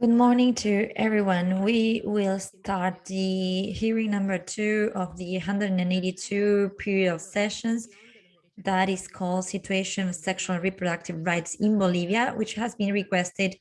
Good morning to everyone. We will start the hearing number two of the 182 period of sessions that is called Situation of Sexual and Reproductive Rights in Bolivia, which has been requested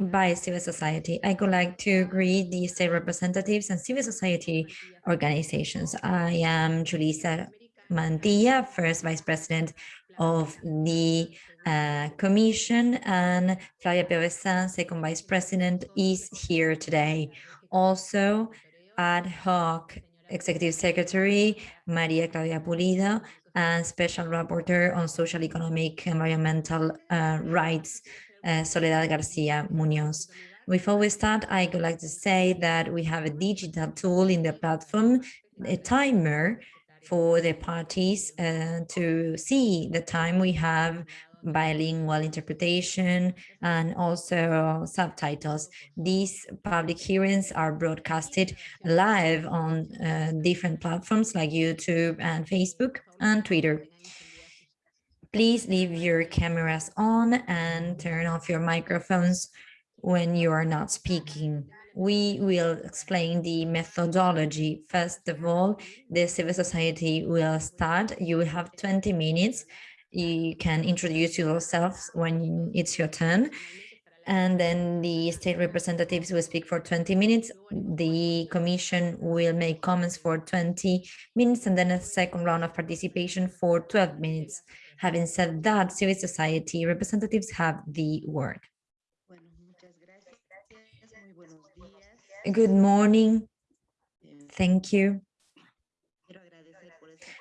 by civil society. I would like to greet the state representatives and civil society organizations. I am Julissa Mantilla, first vice president of the uh, commission, and Flavia Piovesan, second vice president, is here today. Also, ad hoc executive secretary, Maria Claudia Pulido, and special rapporteur on social, economic, environmental uh, rights, uh, Soledad Garcia Munoz. Before we start, I would like to say that we have a digital tool in the platform, a timer for the parties uh, to see the time we have bilingual interpretation and also subtitles. These public hearings are broadcasted live on uh, different platforms like YouTube and Facebook and Twitter. Please leave your cameras on and turn off your microphones when you are not speaking we will explain the methodology. First of all, the civil society will start. You will have 20 minutes. You can introduce yourselves when it's your turn. And then the state representatives will speak for 20 minutes. The commission will make comments for 20 minutes and then a second round of participation for 12 minutes. Having said that, civil society representatives have the word. Good morning. Thank you.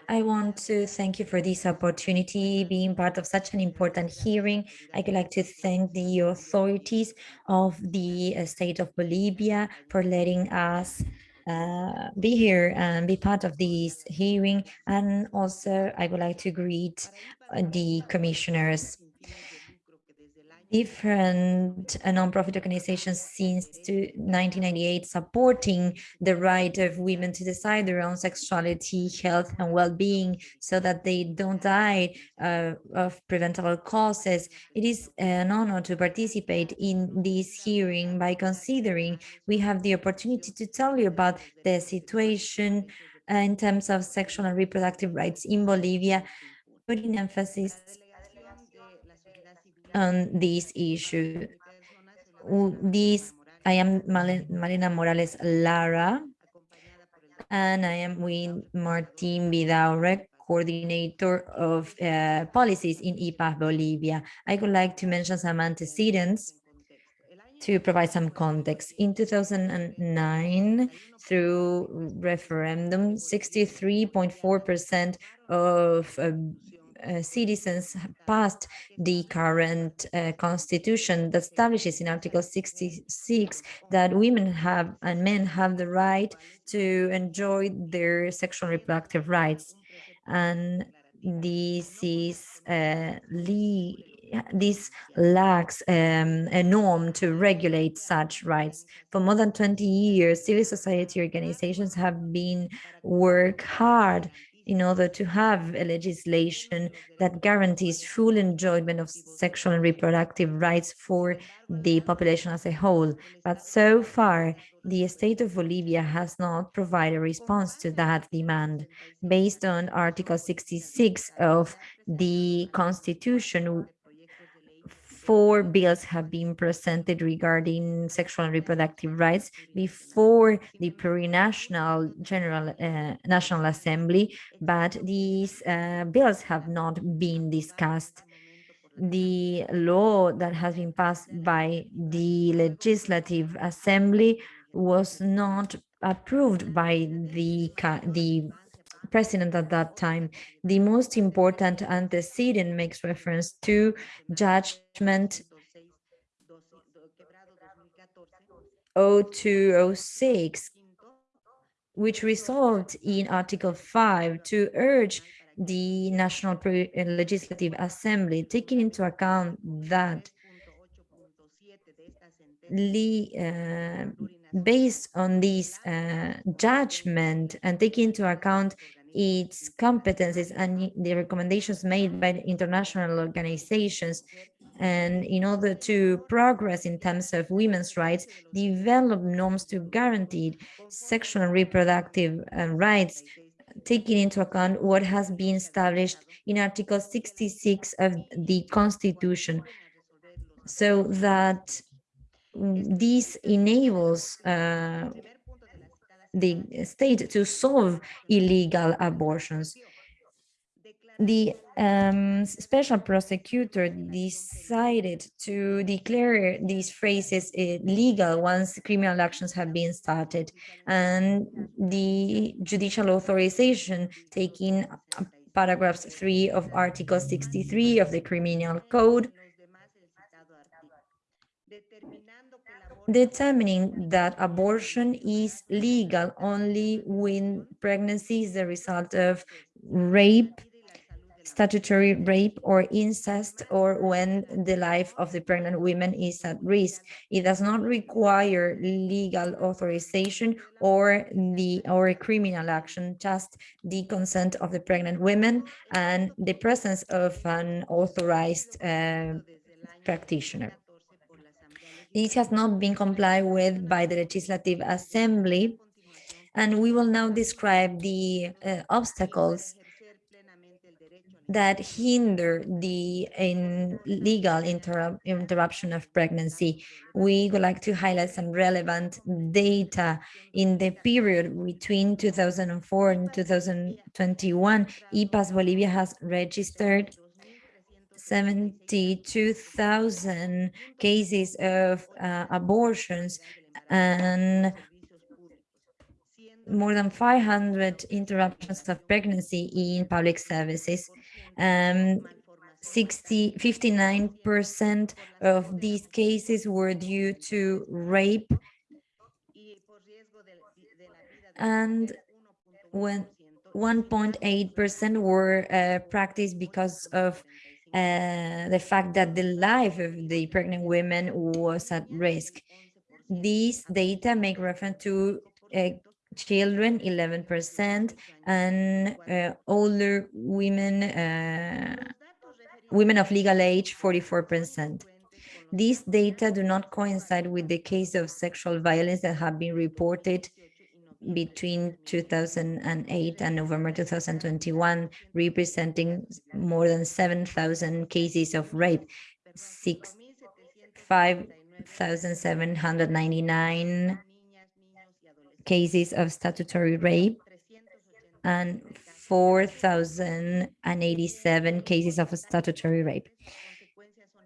I want to thank you for this opportunity, being part of such an important hearing. I would like to thank the authorities of the uh, state of Bolivia for letting us uh, be here and be part of this hearing. And also, I would like to greet uh, the commissioners different uh, nonprofit organizations since 1998 supporting the right of women to decide their own sexuality, health, and well-being so that they don't die uh, of preventable causes. It is an honor to participate in this hearing by considering we have the opportunity to tell you about the situation in terms of sexual and reproductive rights in Bolivia, putting emphasis on this issue. This, I am Marina Morales Lara, and I am with Martin Vidaurre, coordinator of uh, policies in IPAS Bolivia. I would like to mention some antecedents to provide some context. In 2009, through referendum, 63.4% of uh, uh, citizens passed the current uh, constitution that establishes in Article 66 that women have and men have the right to enjoy their sexual reproductive rights. And this is uh, this lacks um, a norm to regulate such rights. For more than 20 years, civil society organizations have been work hard in order to have a legislation that guarantees full enjoyment of sexual and reproductive rights for the population as a whole. But so far, the state of Bolivia has not provided a response to that demand. Based on Article 66 of the Constitution, four bills have been presented regarding sexual and reproductive rights before the plurinational General uh, National Assembly, but these uh, bills have not been discussed. The law that has been passed by the Legislative Assembly was not approved by the, the president at that time. The most important antecedent makes reference to judgment 0206, which resolved in Article 5 to urge the National Legislative Assembly, taking into account that uh, based on this uh, judgment and taking into account its competencies and the recommendations made by international organizations, and in order to progress in terms of women's rights, develop norms to guarantee sexual and reproductive uh, rights, taking into account what has been established in Article 66 of the Constitution, so that this enables uh, the state to solve illegal abortions. The um, special prosecutor decided to declare these phrases illegal once criminal actions have been started and the judicial authorization taking paragraphs 3 of article 63 of the criminal code determining that abortion is legal only when pregnancy is the result of rape statutory rape or incest or when the life of the pregnant woman is at risk. It does not require legal authorization or the or a criminal action, just the consent of the pregnant women and the presence of an authorized uh, practitioner. This has not been complied with by the Legislative Assembly, and we will now describe the uh, obstacles that hinder the illegal inter interruption of pregnancy. We would like to highlight some relevant data in the period between 2004 and 2021. IPAS Bolivia has registered 72,000 cases of uh, abortions and more than 500 interruptions of pregnancy in public services. Um, 60, 59% of these cases were due to rape. And when 1.8% were uh, practiced because of uh, the fact that the life of the pregnant women was at risk. These data make reference to uh, children 11% and uh, older women uh, women of legal age 44% these data do not coincide with the case of sexual violence that have been reported between 2008 and November 2021, representing more than 7,000 cases of rape, six, 5,799 cases of statutory rape and 4,087 cases of statutory rape.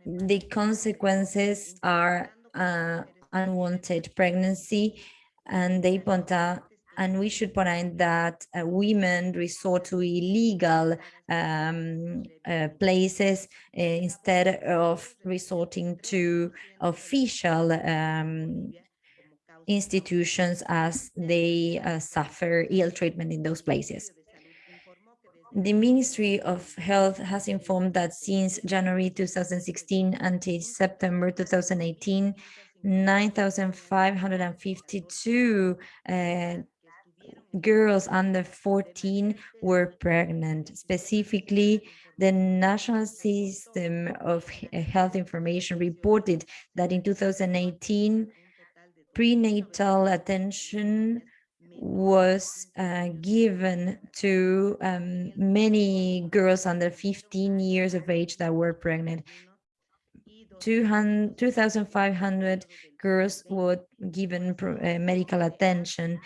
The consequences are uh, unwanted pregnancy, and they point out, and we should point out that uh, women resort to illegal um, uh, places uh, instead of resorting to official um, institutions as they uh, suffer ill treatment in those places. The Ministry of Health has informed that since January 2016 until September 2018, 9,552 uh, girls under 14 were pregnant. Specifically, the National System of Health Information reported that in 2018, prenatal attention was uh, given to um, many girls under 15 years of age that were pregnant. 2,500 girls were given uh, medical attention,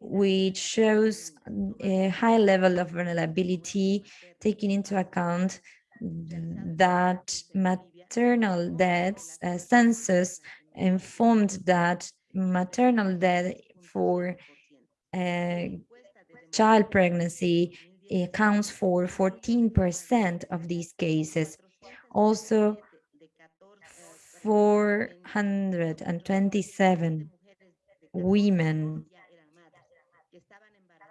which shows a high level of vulnerability, taking into account that maternal deaths uh, census informed that maternal death for uh, child pregnancy accounts for 14% of these cases. Also, 427 women,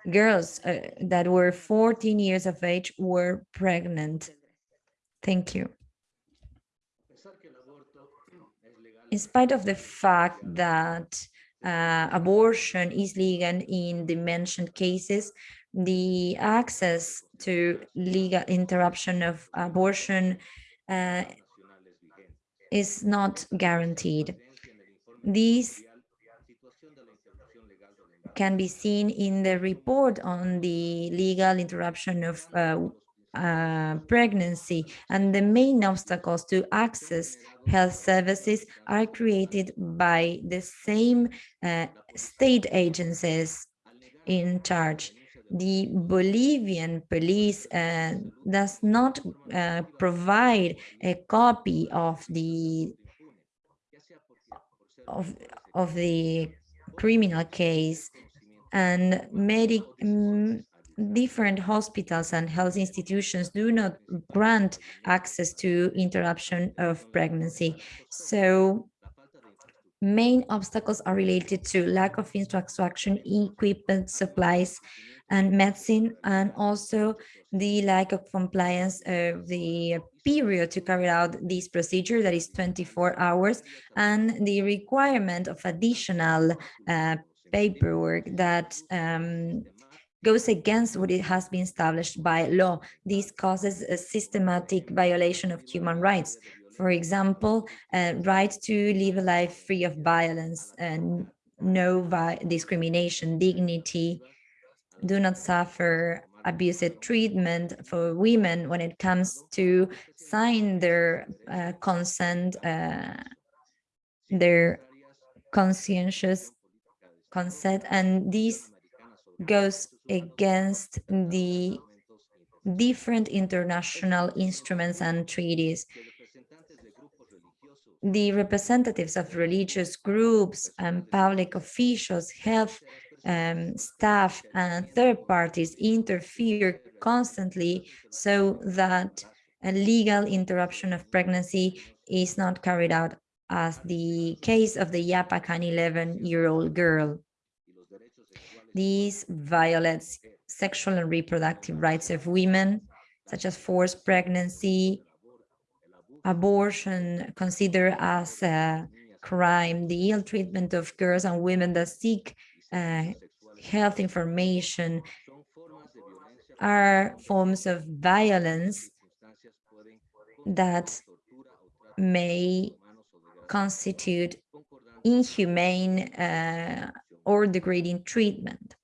girls uh, that were 14 years of age were pregnant. Thank you. in spite of the fact that uh, abortion is legal in the mentioned cases, the access to legal interruption of abortion uh, is not guaranteed. These can be seen in the report on the legal interruption of uh, uh, pregnancy and the main obstacles to access health services are created by the same uh, state agencies in charge. The Bolivian police uh, does not uh, provide a copy of the of, of the criminal case and medic different hospitals and health institutions do not grant access to interruption of pregnancy. So main obstacles are related to lack of infrastructure, equipment, supplies, and medicine, and also the lack of compliance of the period to carry out this procedure that is 24 hours, and the requirement of additional uh, paperwork that um, goes against what it has been established by law. This causes a systematic violation of human rights. For example, uh, right to live a life free of violence and no discrimination, dignity, do not suffer abusive treatment for women when it comes to sign their uh, consent, uh, their conscientious consent, and this goes against the different international instruments and treaties. The representatives of religious groups and public officials, health um, staff and third parties interfere constantly so that a legal interruption of pregnancy is not carried out as the case of the Yapacaní 11-year-old girl. These violates sexual and reproductive rights of women, such as forced pregnancy, abortion considered as a crime, the ill treatment of girls and women that seek uh, health information are forms of violence that may constitute inhumane uh, or degrading treatment.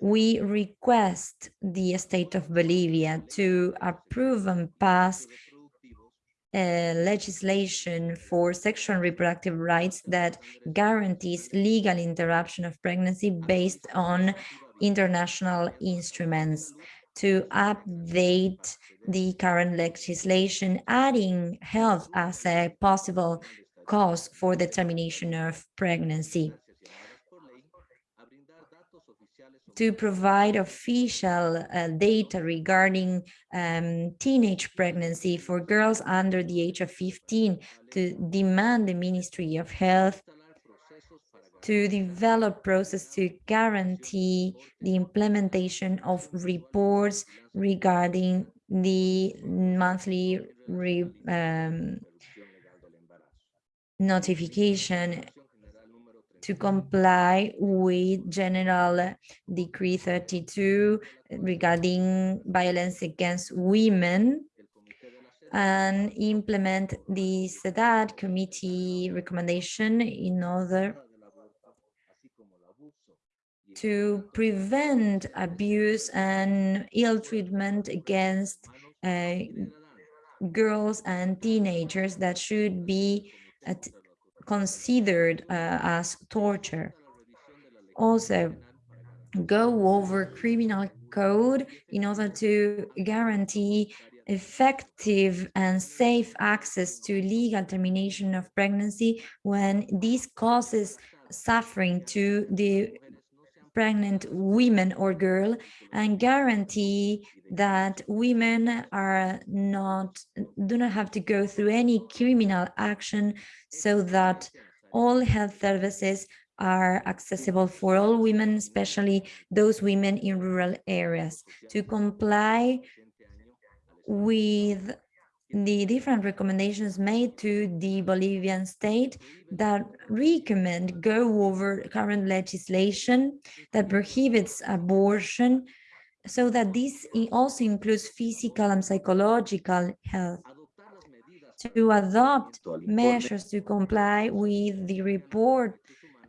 We request the state of Bolivia to approve and pass uh, legislation for sexual and reproductive rights that guarantees legal interruption of pregnancy based on international instruments to update the current legislation, adding health as a possible cause for the termination of pregnancy. To provide official uh, data regarding um, teenage pregnancy for girls under the age of 15 to demand the Ministry of Health to develop process to guarantee the implementation of reports regarding the monthly re, um, notification to comply with General Decree 32 regarding violence against women and implement the CEDAW committee recommendation in order to prevent abuse and ill treatment against uh, girls and teenagers that should be considered uh, as torture. Also, go over criminal code in order to guarantee effective and safe access to legal termination of pregnancy when this causes suffering to the pregnant women or girl and guarantee that women are not do not have to go through any criminal action so that all health services are accessible for all women, especially those women in rural areas. To comply with the different recommendations made to the Bolivian state that recommend go over current legislation that prohibits abortion so that this also includes physical and psychological health. to adopt measures to comply with the report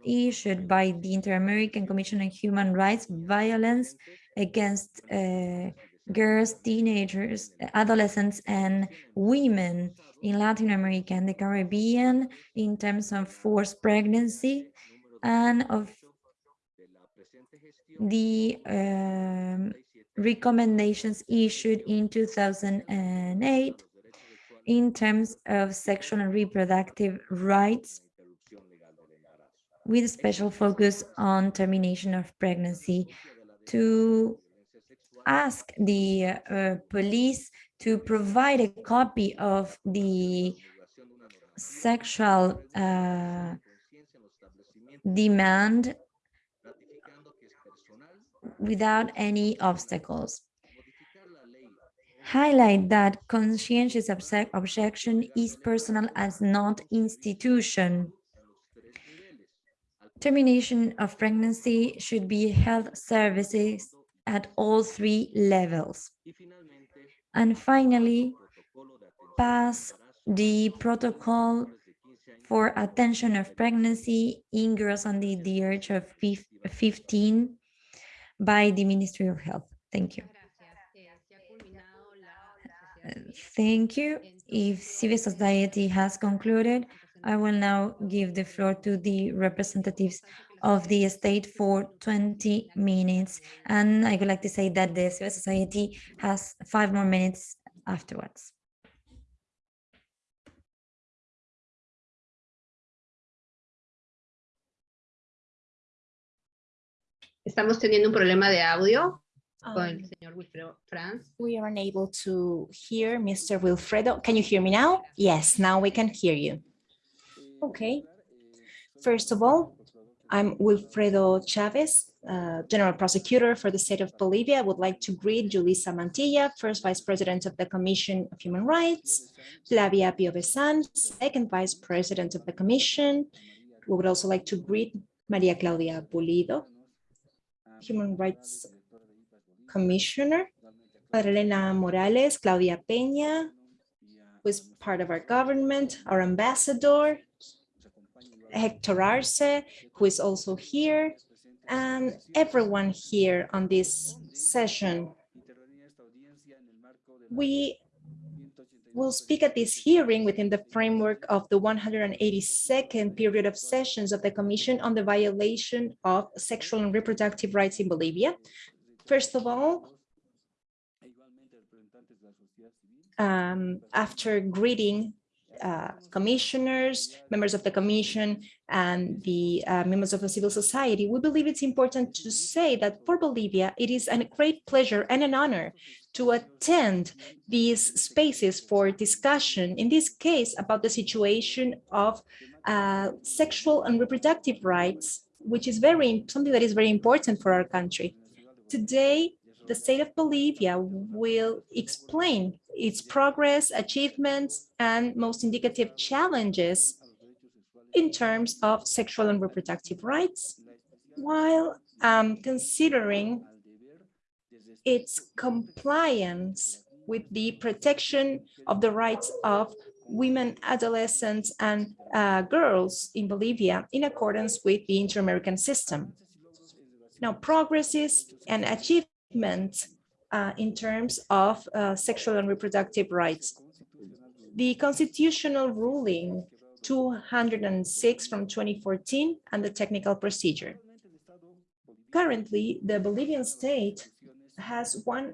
issued by the Inter-American Commission on Human Rights, violence against uh, girls, teenagers, adolescents, and women in Latin America and the Caribbean in terms of forced pregnancy and of the um, recommendations issued in 2008 in terms of sexual and reproductive rights with special focus on termination of pregnancy to ask the uh, police to provide a copy of the sexual uh, demand without any obstacles. Highlight that conscientious objection is personal as not institution. Termination of pregnancy should be health services at all three levels. And finally, pass the protocol for attention of pregnancy in girls under the age of 15 by the Ministry of Health. Thank you. Thank you. If civil society has concluded, I will now give the floor to the representatives of the state for 20 minutes. And I would like to say that the civil society has five more minutes afterwards. Estamos teniendo un problema de audio con el Um, señor Wilfredo Franz. we are unable to hear Mr. Wilfredo. Can you hear me now? Yes, now we can hear you. Okay. First of all, I'm Wilfredo Chavez, uh, General Prosecutor for the state of Bolivia. I would like to greet Julissa Mantilla, First Vice President of the Commission of Human Rights, Flavia Piovesan, Second Vice President of the Commission. We would also like to greet Maria Claudia Pulido, Human Rights Commissioner, Marilena Morales, Claudia Peña, who is part of our government, our ambassador, Hector Arce, who is also here, and everyone here on this session. We will speak at this hearing within the framework of the 182nd period of sessions of the Commission on the Violation of Sexual and Reproductive Rights in Bolivia. First of all, um, after greeting uh, commissioners, members of the commission, and the uh, members of the civil society, we believe it's important to say that for Bolivia, it is a great pleasure and an honor to attend these spaces for discussion, in this case, about the situation of uh, sexual and reproductive rights, which is very something that is very important for our country. Today, the state of Bolivia will explain its progress, achievements, and most indicative challenges in terms of sexual and reproductive rights, while um, considering its compliance with the protection of the rights of women, adolescents, and uh, girls in Bolivia in accordance with the inter-American system. Now, progresses and achievements uh, in terms of uh, sexual and reproductive rights. The constitutional ruling 206 from 2014 and the technical procedure. Currently, the Bolivian state has one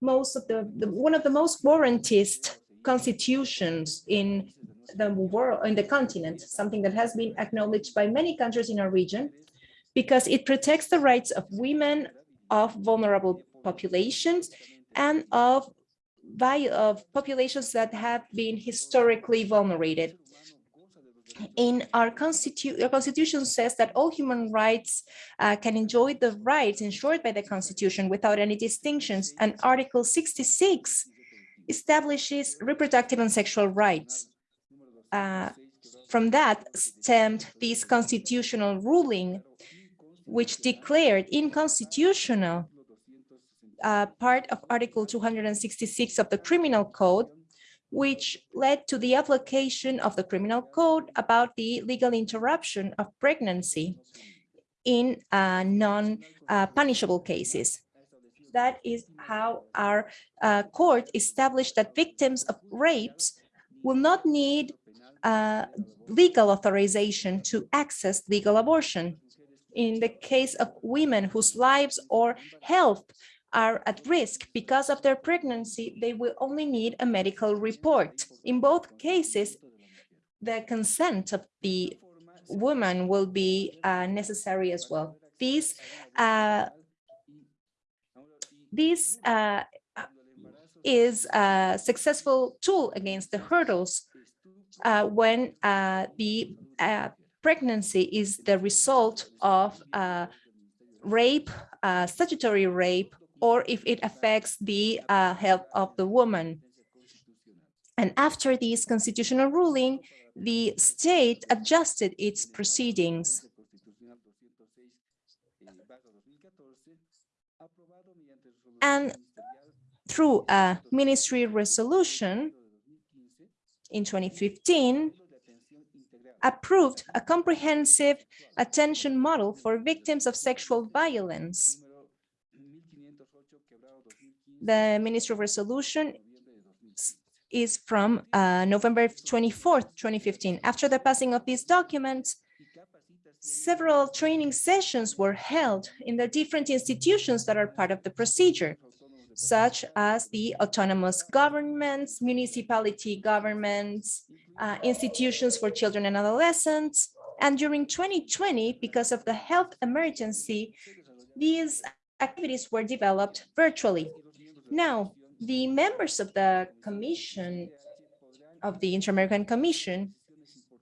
most of the, the one of the most warrantist constitutions in the world in the continent, something that has been acknowledged by many countries in our region, because it protects the rights of women, of vulnerable populations, and of of populations that have been historically vulnerated. In our constitution, our constitution says that all human rights uh, can enjoy the rights ensured by the constitution without any distinctions. And Article 66 establishes reproductive and sexual rights. Uh, from that stemmed this constitutional ruling, which declared inconstitutional uh, part of Article 266 of the Criminal Code, which led to the application of the criminal code about the legal interruption of pregnancy in uh, non-punishable cases. That is how our uh, court established that victims of rapes will not need uh, legal authorization to access legal abortion. In the case of women whose lives or health are at risk because of their pregnancy, they will only need a medical report. In both cases, the consent of the woman will be uh, necessary as well. This, uh, this uh, is a successful tool against the hurdles uh, when uh, the uh, pregnancy is the result of rape, statutory rape, or if it affects the uh, health of the woman. And after this constitutional ruling, the state adjusted its proceedings. And through a ministry resolution in 2015, approved a comprehensive attention model for victims of sexual violence the Ministry of Resolution is from uh, November 24th, 2015. After the passing of these documents, several training sessions were held in the different institutions that are part of the procedure, such as the autonomous governments, municipality governments, uh, institutions for children and adolescents. And during 2020, because of the health emergency, these activities were developed virtually. Now, the members of the commission, of the Inter-American Commission,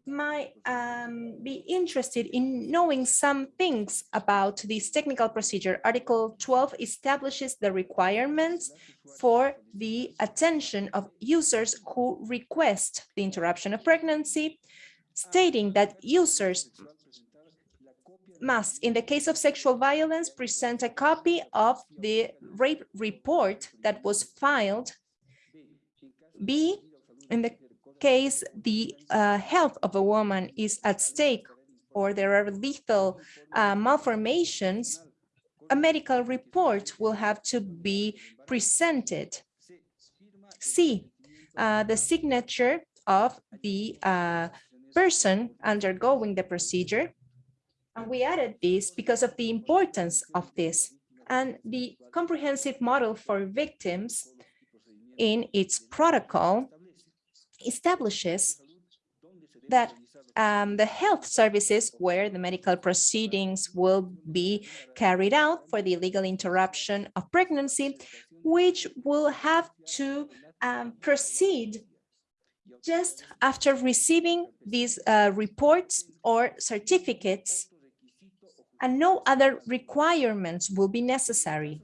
might um, be interested in knowing some things about this technical procedure. Article 12 establishes the requirements for the attention of users who request the interruption of pregnancy, stating that users must, in the case of sexual violence, present a copy of the rape report that was filed. B, in the case the uh, health of a woman is at stake or there are lethal uh, malformations, a medical report will have to be presented. C, uh, the signature of the uh, person undergoing the procedure and we added this because of the importance of this and the comprehensive model for victims in its protocol establishes that um, the health services where the medical proceedings will be carried out for the illegal interruption of pregnancy, which will have to um, proceed just after receiving these uh, reports or certificates and no other requirements will be necessary.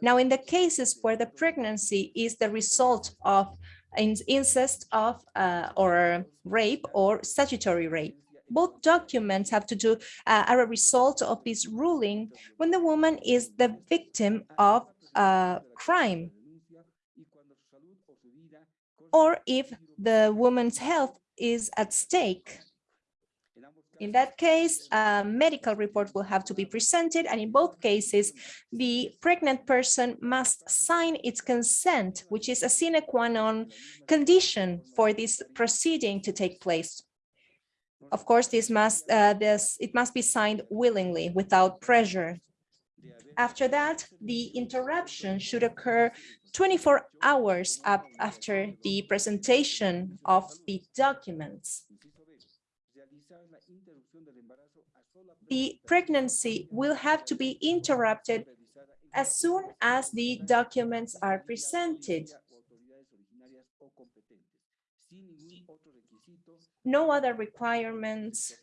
Now, in the cases where the pregnancy is the result of incest of uh, or rape or statutory rape, both documents have to do uh, are a result of this ruling when the woman is the victim of a crime. Or if the woman's health is at stake in that case, a medical report will have to be presented, and in both cases, the pregnant person must sign its consent, which is a sine qua non condition for this proceeding to take place. Of course, this must uh, this it must be signed willingly, without pressure. After that, the interruption should occur 24 hours after the presentation of the documents the pregnancy will have to be interrupted as soon as the documents are presented. No other requirements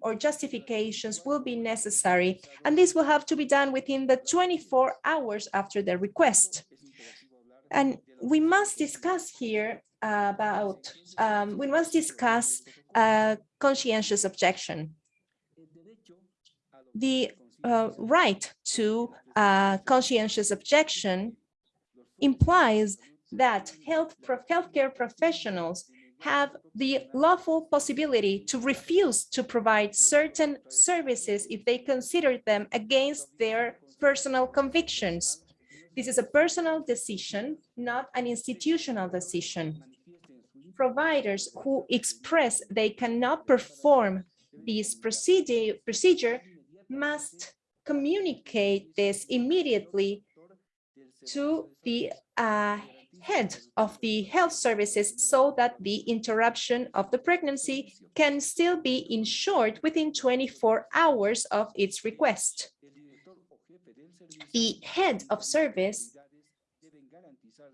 or justifications will be necessary, and this will have to be done within the 24 hours after the request. And we must discuss here about, um, we must discuss uh, conscientious objection the uh, right to uh, conscientious objection implies that health pro- healthcare professionals have the lawful possibility to refuse to provide certain services if they consider them against their personal convictions. This is a personal decision, not an institutional decision. Providers who express they cannot perform this procedure, procedure must communicate this immediately to the uh, head of the health services so that the interruption of the pregnancy can still be ensured within 24 hours of its request. The head of service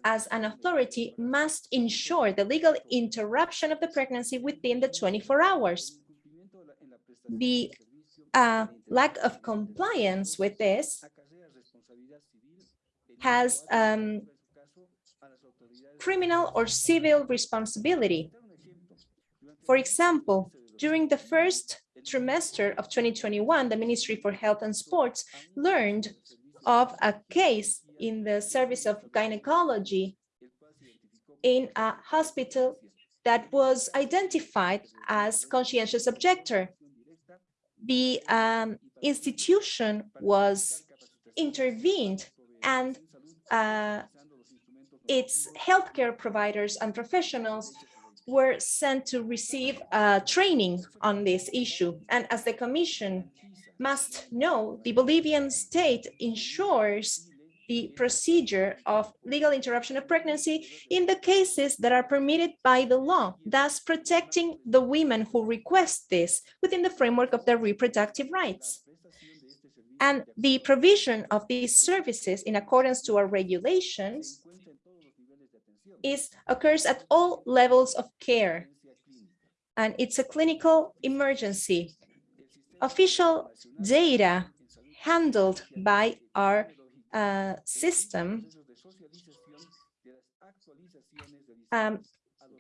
as an authority must ensure the legal interruption of the pregnancy within the 24 hours. The uh, lack of compliance with this has um, criminal or civil responsibility. For example, during the first trimester of 2021, the Ministry for Health and Sports learned of a case in the service of gynecology in a hospital that was identified as conscientious objector. The um, institution was intervened and uh, its healthcare providers and professionals were sent to receive uh, training on this issue. And as the Commission must know, the Bolivian state ensures the procedure of legal interruption of pregnancy in the cases that are permitted by the law, thus protecting the women who request this within the framework of their reproductive rights. And the provision of these services in accordance to our regulations is occurs at all levels of care. And it's a clinical emergency. Official data handled by our uh, system um,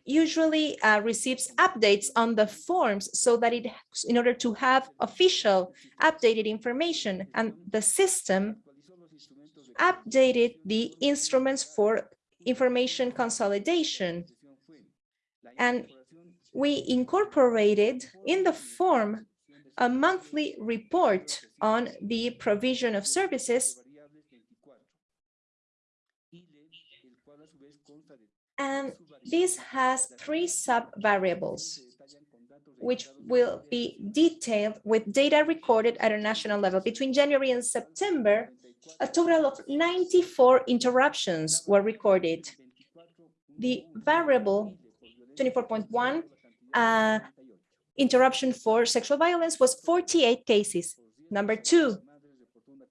usually uh, receives updates on the forms so that it in order to have official updated information and the system updated the instruments for information consolidation. And we incorporated in the form a monthly report on the provision of services and this has three sub-variables which will be detailed with data recorded at a national level. Between January and September, a total of 94 interruptions were recorded. The variable 24.1 uh, interruption for sexual violence was 48 cases. Number two,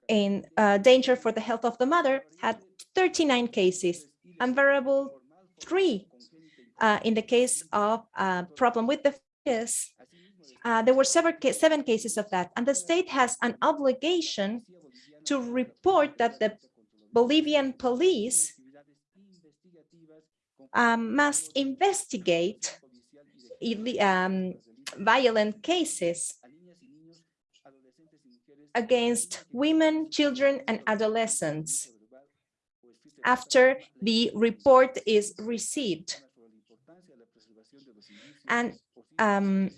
in uh, danger for the health of the mother had 39 cases. And variable three, uh, in the case of a problem with the fetus, uh, there were several seven cases of that. And the state has an obligation to report that the Bolivian police um, must investigate um, violent cases against women, children, and adolescents after the report is received. And um,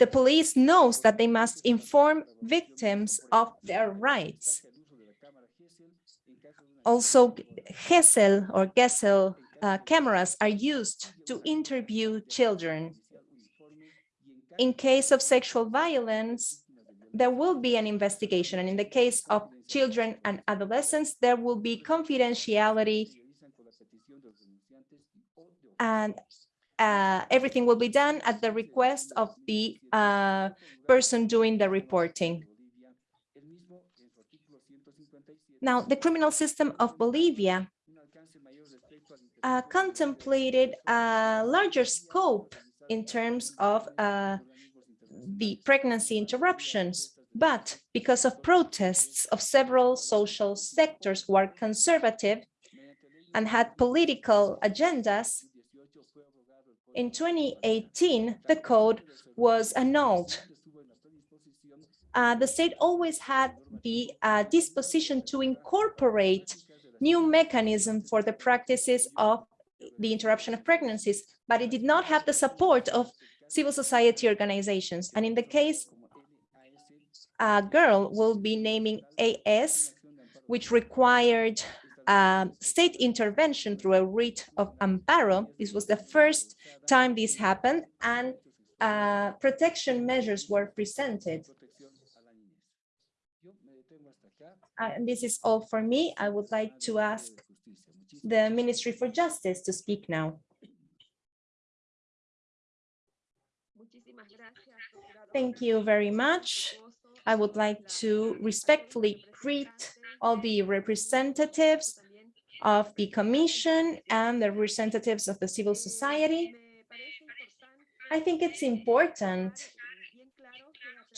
the police knows that they must inform victims of their rights. Also, Gesell or Gesell uh, cameras are used to interview children. In case of sexual violence, there will be an investigation. And in the case of children and adolescents, there will be confidentiality and uh, everything will be done at the request of the uh, person doing the reporting. Now, the criminal system of Bolivia uh, contemplated a larger scope in terms of uh, the pregnancy interruptions, but because of protests of several social sectors who are conservative and had political agendas, in 2018, the code was annulled. Uh, the state always had the uh, disposition to incorporate new mechanism for the practices of the interruption of pregnancies, but it did not have the support of civil society organizations. And in the case, a girl will be naming AS, which required um, state intervention through a writ of amparo. This was the first time this happened and uh, protection measures were presented. Uh, and this is all for me. I would like to ask the Ministry for Justice to speak now. Thank you very much. I would like to respectfully greet all the representatives of the Commission and the representatives of the civil society. I think it's important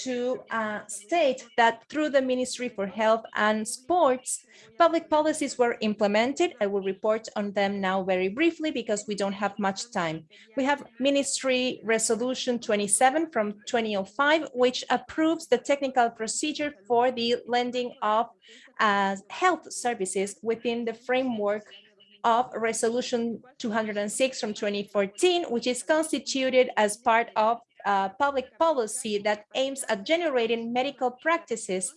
to uh, state that through the Ministry for Health and Sports, public policies were implemented. I will report on them now very briefly because we don't have much time. We have Ministry Resolution 27 from 2005, which approves the technical procedure for the lending of uh, health services within the framework of Resolution 206 from 2014, which is constituted as part of uh, public policy that aims at generating medical practices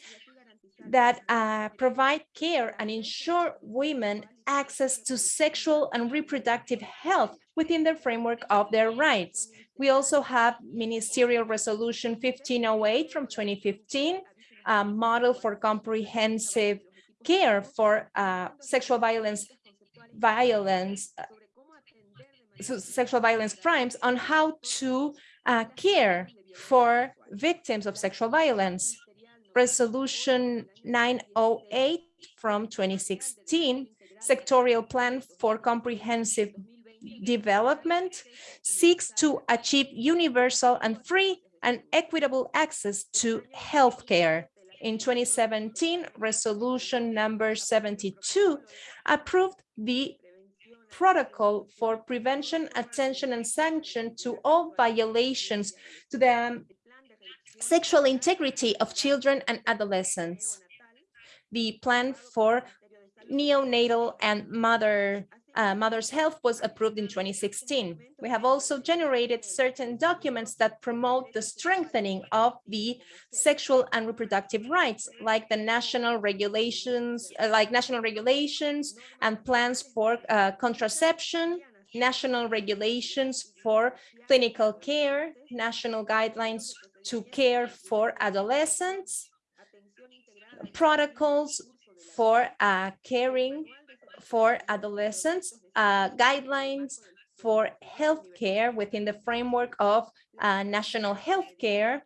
that uh, provide care and ensure women access to sexual and reproductive health within the framework of their rights. We also have Ministerial Resolution 1508 from 2015, a model for comprehensive care for uh, sexual violence, violence, uh, sexual violence crimes on how to uh, care for victims of sexual violence. Resolution 908 from 2016, sectorial plan for comprehensive development, seeks to achieve universal and free and equitable access to healthcare. In 2017, resolution number 72 approved the protocol for prevention, attention, and sanction to all violations to the um, sexual integrity of children and adolescents. The plan for neonatal and mother uh, mother's health was approved in 2016. We have also generated certain documents that promote the strengthening of the sexual and reproductive rights, like the national regulations, uh, like national regulations and plans for uh, contraception, national regulations for clinical care, national guidelines to care for adolescents, protocols for uh, caring for adolescents, uh, guidelines for healthcare within the framework of uh, national healthcare,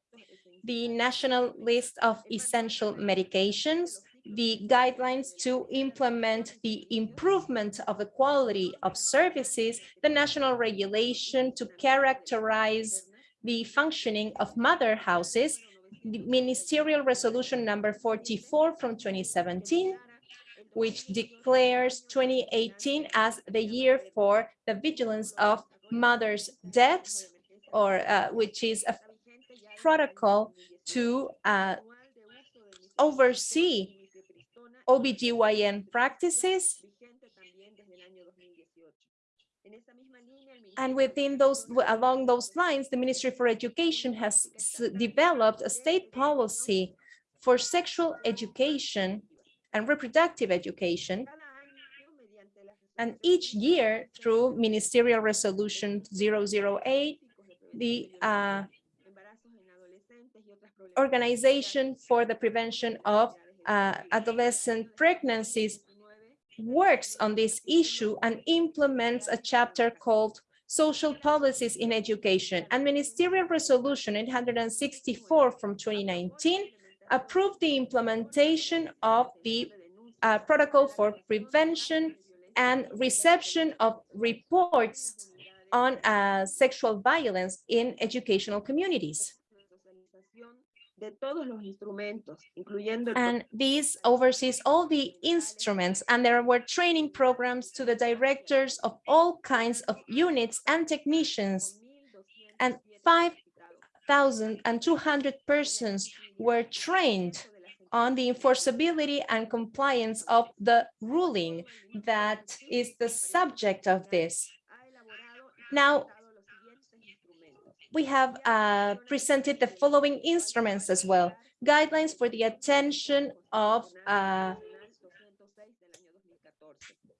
the national list of essential medications, the guidelines to implement the improvement of the quality of services, the national regulation to characterize the functioning of mother houses, the ministerial resolution number 44 from 2017, which declares 2018 as the year for the vigilance of mothers' deaths, or uh, which is a protocol to uh, oversee OBGYN practices. And within those, along those lines, the Ministry for Education has developed a state policy for sexual education and reproductive education. And each year through Ministerial Resolution 008, the uh, Organization for the Prevention of uh, Adolescent Pregnancies works on this issue and implements a chapter called Social Policies in Education and Ministerial Resolution 864 from 2019 approved the implementation of the uh, protocol for prevention and reception of reports on uh, sexual violence in educational communities. And this oversees all the instruments and there were training programs to the directors of all kinds of units and technicians and 5,200 persons were trained on the enforceability and compliance of the ruling that is the subject of this. Now, we have uh, presented the following instruments as well. Guidelines for the attention of uh,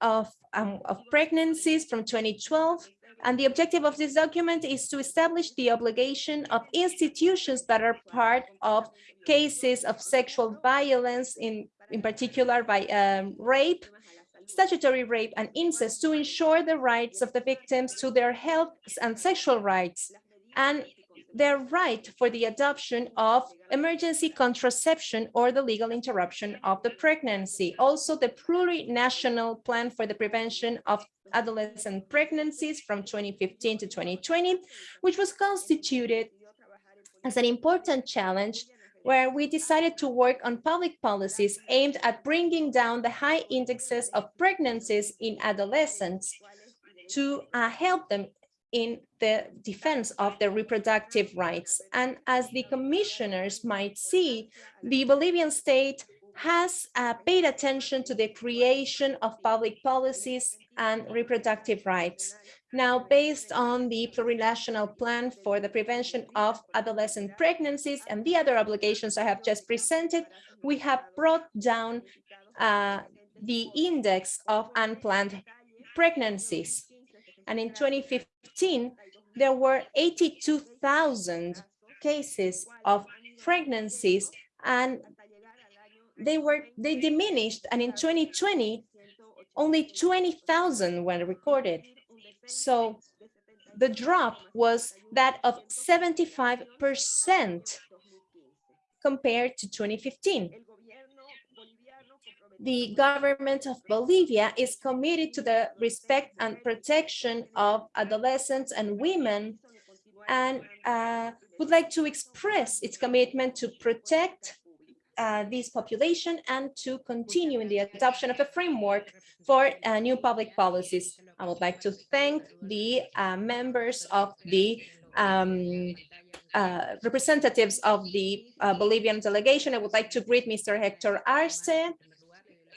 of, um, of pregnancies from 2012. And the objective of this document is to establish the obligation of institutions that are part of cases of sexual violence, in, in particular by um, rape, statutory rape and incest to ensure the rights of the victims to their health and sexual rights. And their right for the adoption of emergency contraception or the legal interruption of the pregnancy. Also, the plurinational plan for the prevention of adolescent pregnancies from 2015 to 2020, which was constituted as an important challenge where we decided to work on public policies aimed at bringing down the high indexes of pregnancies in adolescents to uh, help them in the defense of their reproductive rights. And as the commissioners might see, the Bolivian state has uh, paid attention to the creation of public policies and reproductive rights. Now, based on the plurinational plan for the prevention of adolescent pregnancies and the other obligations I have just presented, we have brought down uh, the index of unplanned pregnancies. And in 2015, there were 82,000 cases of pregnancies and they were they diminished. And in 2020 only 20,000 were recorded. So the drop was that of 75 percent compared to 2015 the government of Bolivia is committed to the respect and protection of adolescents and women and uh, would like to express its commitment to protect uh, this population and to continue in the adoption of a framework for uh, new public policies. I would like to thank the uh, members of the um, uh, representatives of the uh, Bolivian delegation. I would like to greet Mr. Hector Arce,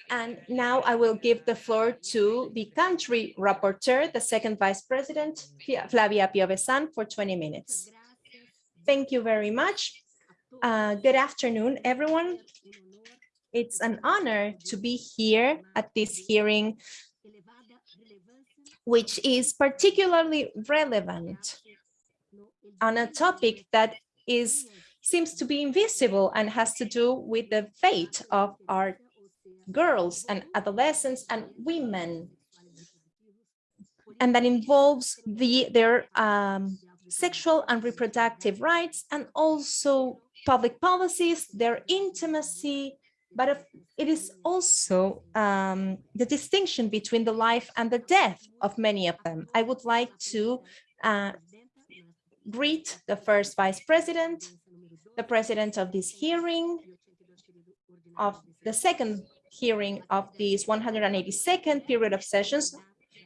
and now I will give the floor to the country rapporteur, the second vice president, Flavia Piovesan, for 20 minutes. Thank you very much. Uh, good afternoon, everyone. It's an honor to be here at this hearing, which is particularly relevant on a topic that is seems to be invisible and has to do with the fate of our girls and adolescents and women. And that involves the their um, sexual and reproductive rights and also public policies, their intimacy, but it is also um, the distinction between the life and the death of many of them. I would like to uh, greet the first vice president, the president of this hearing, of the second hearing of this 182nd period of sessions,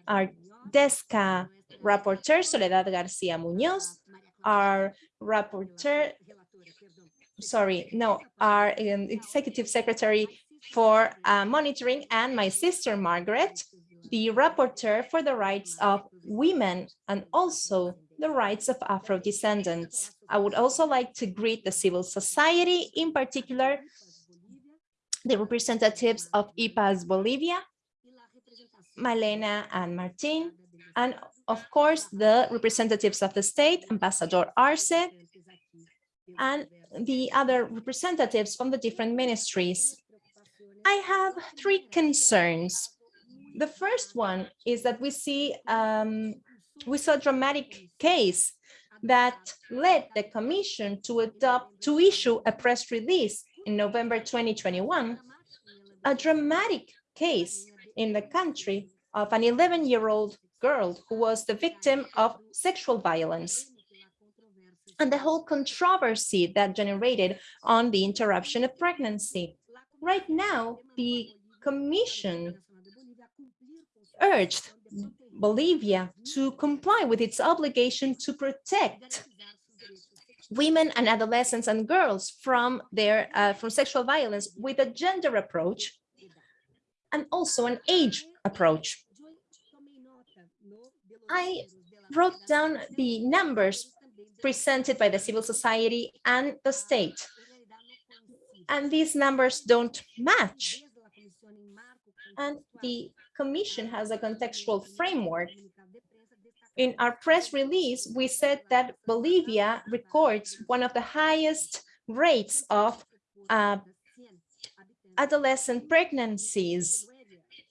our DESCA rapporteur, Soledad Garcia Munoz, our rapporteur, sorry, no, our um, executive secretary for uh, monitoring, and my sister Margaret, the rapporteur for the rights of women and also the rights of Afro-descendants. I would also like to greet the civil society, in particular, the representatives of IPAS Bolivia, Malena and Martin, and of course, the representatives of the state, Ambassador Arce, and the other representatives from the different ministries. I have three concerns. The first one is that we see um, we saw a dramatic case that led the commission to adopt to issue a press release in November 2021, a dramatic case in the country of an 11-year-old girl who was the victim of sexual violence and the whole controversy that generated on the interruption of pregnancy. Right now, the Commission urged Bolivia to comply with its obligation to protect women and adolescents and girls from their uh, from sexual violence with a gender approach and also an age approach. I wrote down the numbers presented by the civil society and the state. And these numbers don't match. And the commission has a contextual framework. In our press release, we said that Bolivia records one of the highest rates of uh, adolescent pregnancies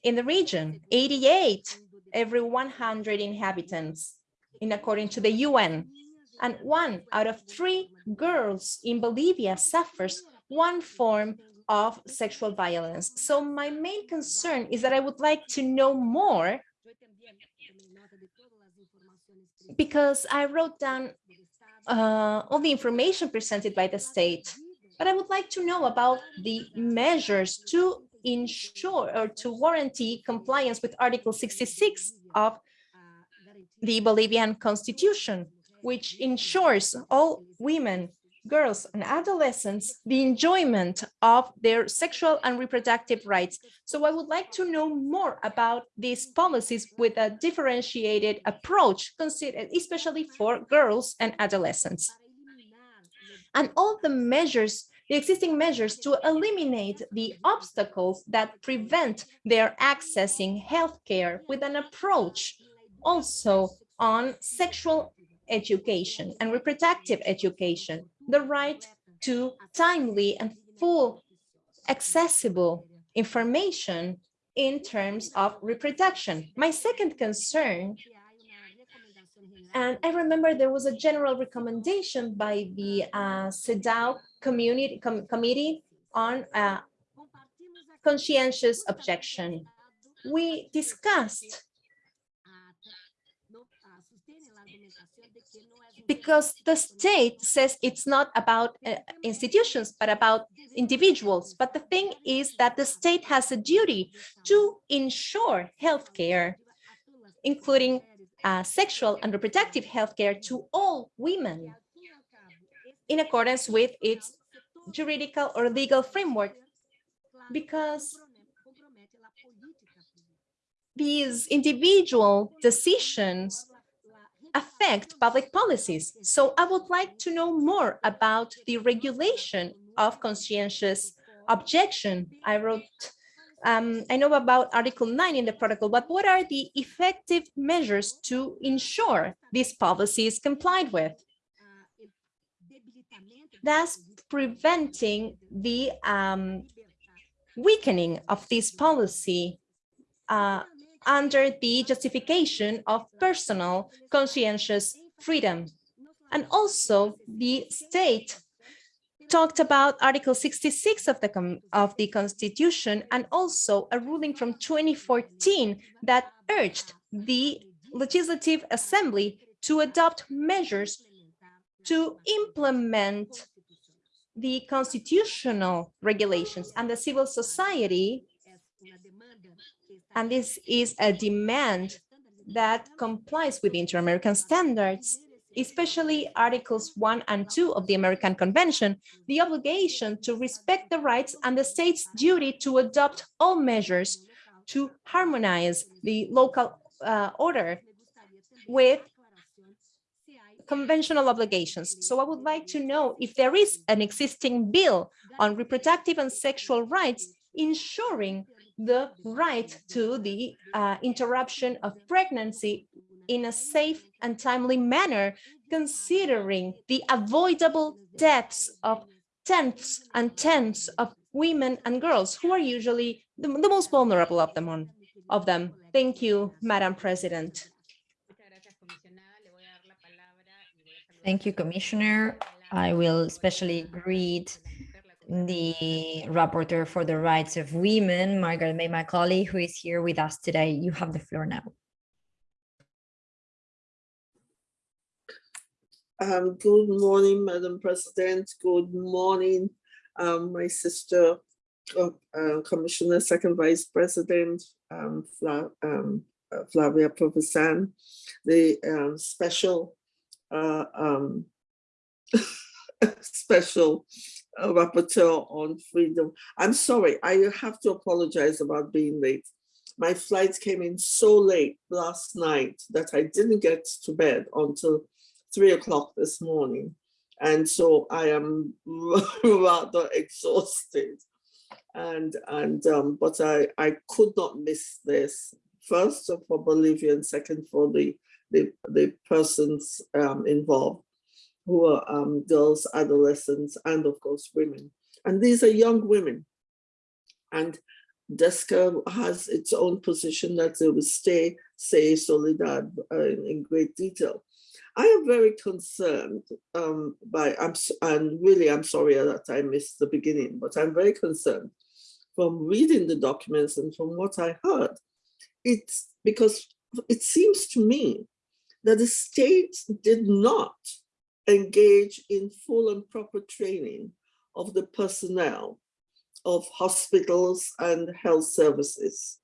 in the region, 88 every 100 inhabitants, in according to the UN. And one out of three girls in Bolivia suffers one form of sexual violence. So my main concern is that I would like to know more because I wrote down uh, all the information presented by the state, but I would like to know about the measures to ensure or to warranty compliance with Article 66 of the Bolivian constitution, which ensures all women girls and adolescents the enjoyment of their sexual and reproductive rights. So I would like to know more about these policies with a differentiated approach, considered especially for girls and adolescents. And all the measures, the existing measures to eliminate the obstacles that prevent their accessing healthcare with an approach also on sexual education and reproductive education the right to timely and full accessible information in terms of reproduction. My second concern, and I remember there was a general recommendation by the uh, CEDAW community com committee on uh, conscientious objection. We discussed because the state says it's not about uh, institutions, but about individuals. But the thing is that the state has a duty to ensure healthcare, including uh, sexual and reproductive healthcare to all women in accordance with its juridical or legal framework. Because these individual decisions affect public policies. So I would like to know more about the regulation of conscientious objection. I wrote, um, I know about Article 9 in the protocol, but what are the effective measures to ensure these policies complied with? Thus preventing the um, weakening of this policy uh, under the justification of personal conscientious freedom. And also the state talked about Article 66 of the, of the Constitution and also a ruling from 2014 that urged the Legislative Assembly to adopt measures to implement the constitutional regulations and the civil society and this is a demand that complies with inter-American standards, especially Articles 1 and 2 of the American Convention, the obligation to respect the rights and the state's duty to adopt all measures to harmonize the local uh, order with conventional obligations. So I would like to know if there is an existing bill on reproductive and sexual rights ensuring the right to the uh, interruption of pregnancy in a safe and timely manner, considering the avoidable deaths of tenths and tenths of women and girls who are usually the, the most vulnerable of them on of them. Thank you, Madam President. Thank you, Commissioner. I will especially greet the rapporteur for the rights of women, Margaret May Macaulay, who is here with us today. You have the floor now. Um, good morning, Madam President. Good morning, um, my sister, uh, uh, Commissioner, Second Vice President, um, Fla um, uh, Flavia Piovesan, the uh, special uh, um, special rapporteur on freedom. I'm sorry, I have to apologize about being late. My flight came in so late last night that I didn't get to bed until three o'clock this morning. And so I am rather exhausted. And, and um, but I, I could not miss this. First for Bolivia and second for the, the, the persons um, involved who are um, girls, adolescents, and of course women. And these are young women. And DESCA has its own position that they will stay, say Soledad uh, in great detail. I am very concerned um, by, I'm, and really I'm sorry that I missed the beginning, but I'm very concerned from reading the documents and from what I heard. It's because it seems to me that the state did not engage in full and proper training of the personnel of hospitals and health services.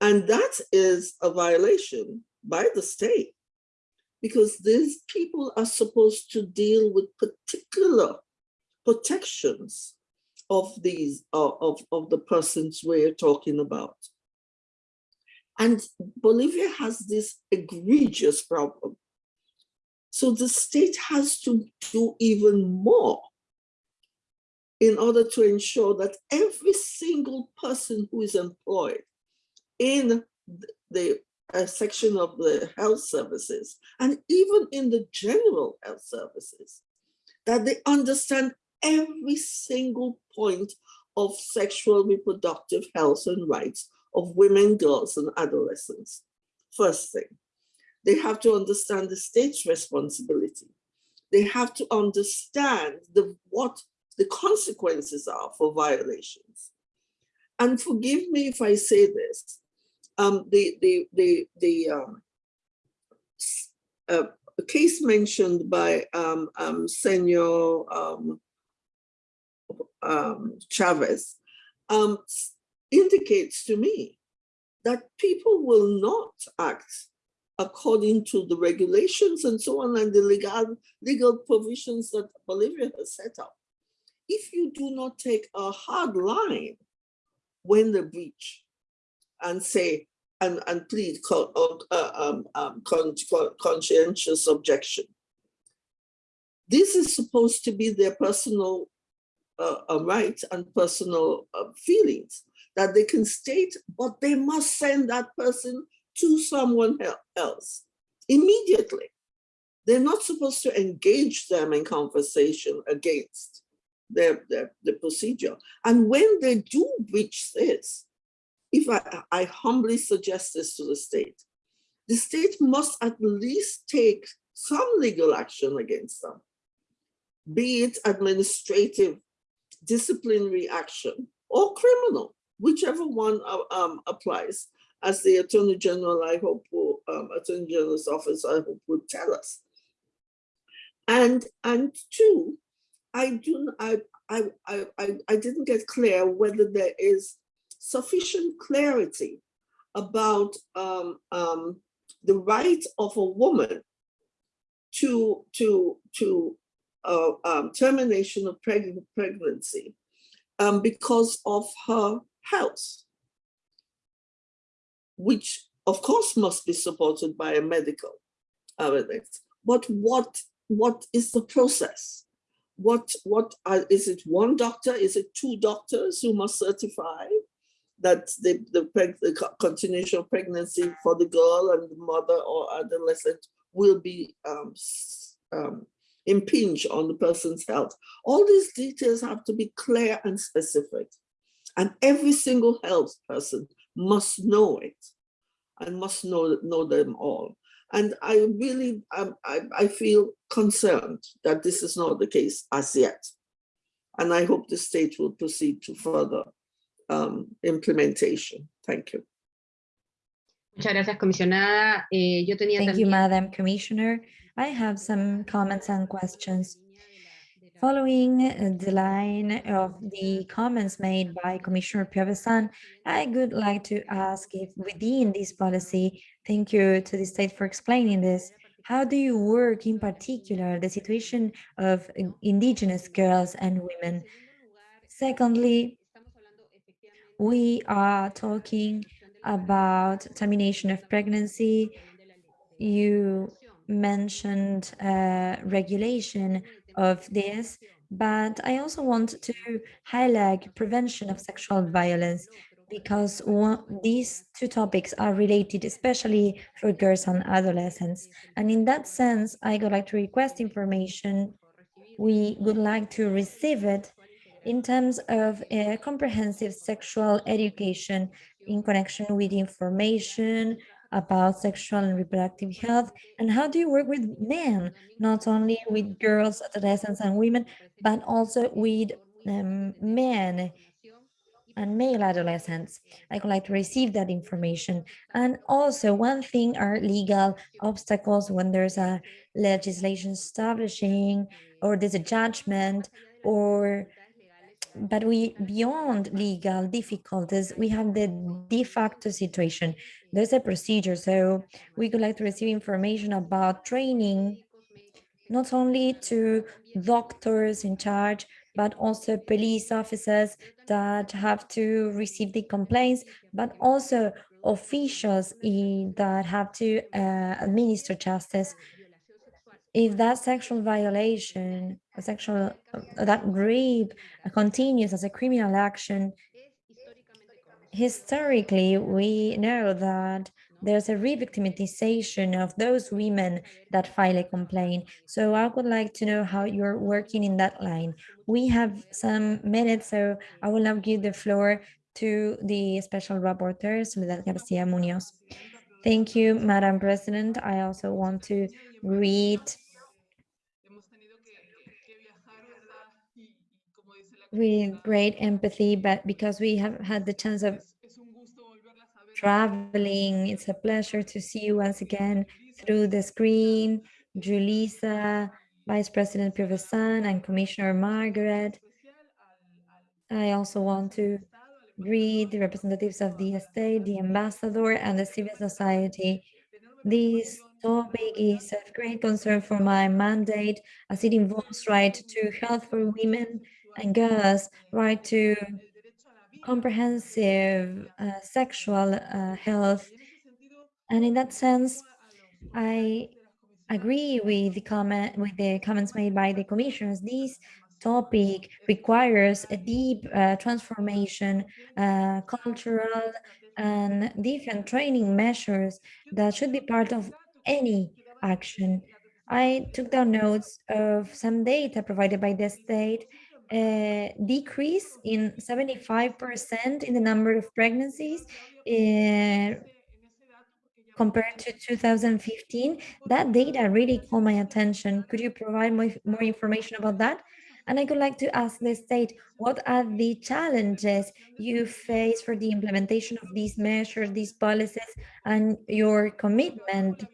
And that is a violation by the state because these people are supposed to deal with particular protections of these of, of the persons we're talking about. And Bolivia has this egregious problem so the state has to do even more in order to ensure that every single person who is employed in the uh, section of the health services and even in the general health services, that they understand every single point of sexual reproductive health and rights of women, girls, and adolescents. First thing. They have to understand the state's responsibility. They have to understand the, what the consequences are for violations. And forgive me if I say this, um, the, the, the, the um, uh, case mentioned by um, um, Senor um, um, Chavez indicates to me that people will not act according to the regulations and so on and the legal, legal provisions that Bolivia has set up. If you do not take a hard line when the breach and say, and, and plead con, uh, um, um, con, con, conscientious objection, this is supposed to be their personal uh, uh, right and personal uh, feelings that they can state, but they must send that person to someone else immediately. They're not supposed to engage them in conversation against their, their, the procedure. And when they do breach this, if I, I humbly suggest this to the state, the state must at least take some legal action against them, be it administrative, disciplinary action, or criminal, whichever one uh, um, applies as the Attorney General, I hope, will, um, Attorney General's office, I hope, would tell us. And and two, I do I I I I didn't get clear whether there is sufficient clarity about um, um, the right of a woman to to to uh, um, termination of preg pregnancy um, because of her health which of course must be supported by a medical evidence. But what, what is the process? What, what are, is it one doctor? Is it two doctors who must certify that the, the, the continuation of pregnancy for the girl and the mother or adolescent will be um, um, impinge on the person's health. All these details have to be clear and specific. And every single health person must know it and must know, know them all. And I really, um, I, I feel concerned that this is not the case as yet. And I hope the state will proceed to further um, implementation. Thank you. Muchas gracias, comisionada. Eh, yo tenía Thank también... you, Madam Commissioner. I have some comments and questions. Following the line of the comments made by Commissioner Piovesan, I would like to ask if within this policy, thank you to the state for explaining this, how do you work in particular the situation of indigenous girls and women? Secondly, we are talking about termination of pregnancy. You mentioned uh, regulation of this, but I also want to highlight prevention of sexual violence because one, these two topics are related, especially for girls and adolescents. And in that sense, I would like to request information. We would like to receive it in terms of a comprehensive sexual education in connection with information about sexual and reproductive health and how do you work with men not only with girls adolescents and women but also with um, men and male adolescents. I would like to receive that information. And also one thing are legal obstacles when there's a legislation establishing or there's a judgment or but we beyond legal difficulties we have the de facto situation. There's a procedure so we would like to receive information about training not only to doctors in charge but also police officers that have to receive the complaints but also officials that have to uh, administer justice. If that sexual violation, sexual, uh, that rape continues as a criminal action, historically, we know that there's a re-victimization of those women that file a complaint. So I would like to know how you're working in that line. We have some minutes, so I will now give the floor to the special rapporteur, Soledad Garcia Munoz. Thank you, Madam President. I also want to read with great empathy, but because we have had the chance of traveling, it's a pleasure to see you once again through the screen. Julissa, Vice President Piovesan, and Commissioner Margaret. I also want to greet the representatives of the state, the ambassador, and the civil society. This topic is of great concern for my mandate as it involves right to health for women and girls, right to comprehensive uh, sexual uh, health. And in that sense, I agree with the comment with the comments made by the commissioners. This topic requires a deep uh, transformation, uh, cultural and different training measures that should be part of any action. I took down notes of some data provided by the state a decrease in 75% in the number of pregnancies uh, compared to 2015. That data really caught my attention. Could you provide more, more information about that? And I would like to ask the state, what are the challenges you face for the implementation of these measures, these policies, and your commitment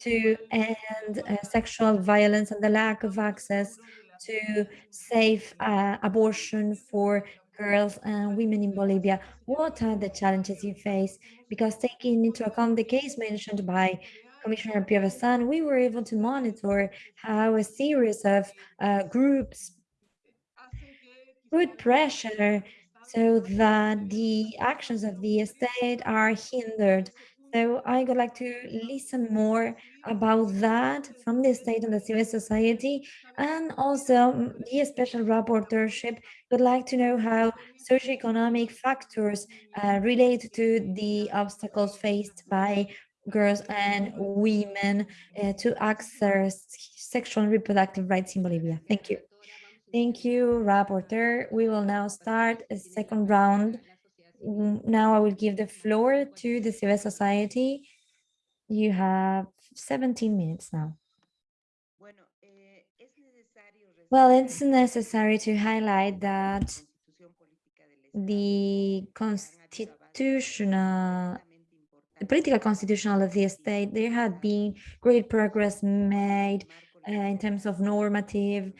to end uh, sexual violence and the lack of access to safe uh, abortion for girls and women in Bolivia. What are the challenges you face? Because taking into account the case mentioned by Commissioner Piovesan, we were able to monitor how a series of uh, groups put pressure so that the actions of the state are hindered. So I would like to listen more about that from the state and the civil society and also the special rapporteurship would like to know how socioeconomic factors uh, relate to the obstacles faced by girls and women uh, to access sexual and reproductive rights in Bolivia. Thank you. Thank you, Rapporteur. We will now start a second round. Now I will give the floor to the civil society. You have 17 minutes now. Well, it's necessary to highlight that the constitutional the political constitutional of the state, there had been great progress made uh, in terms of normative,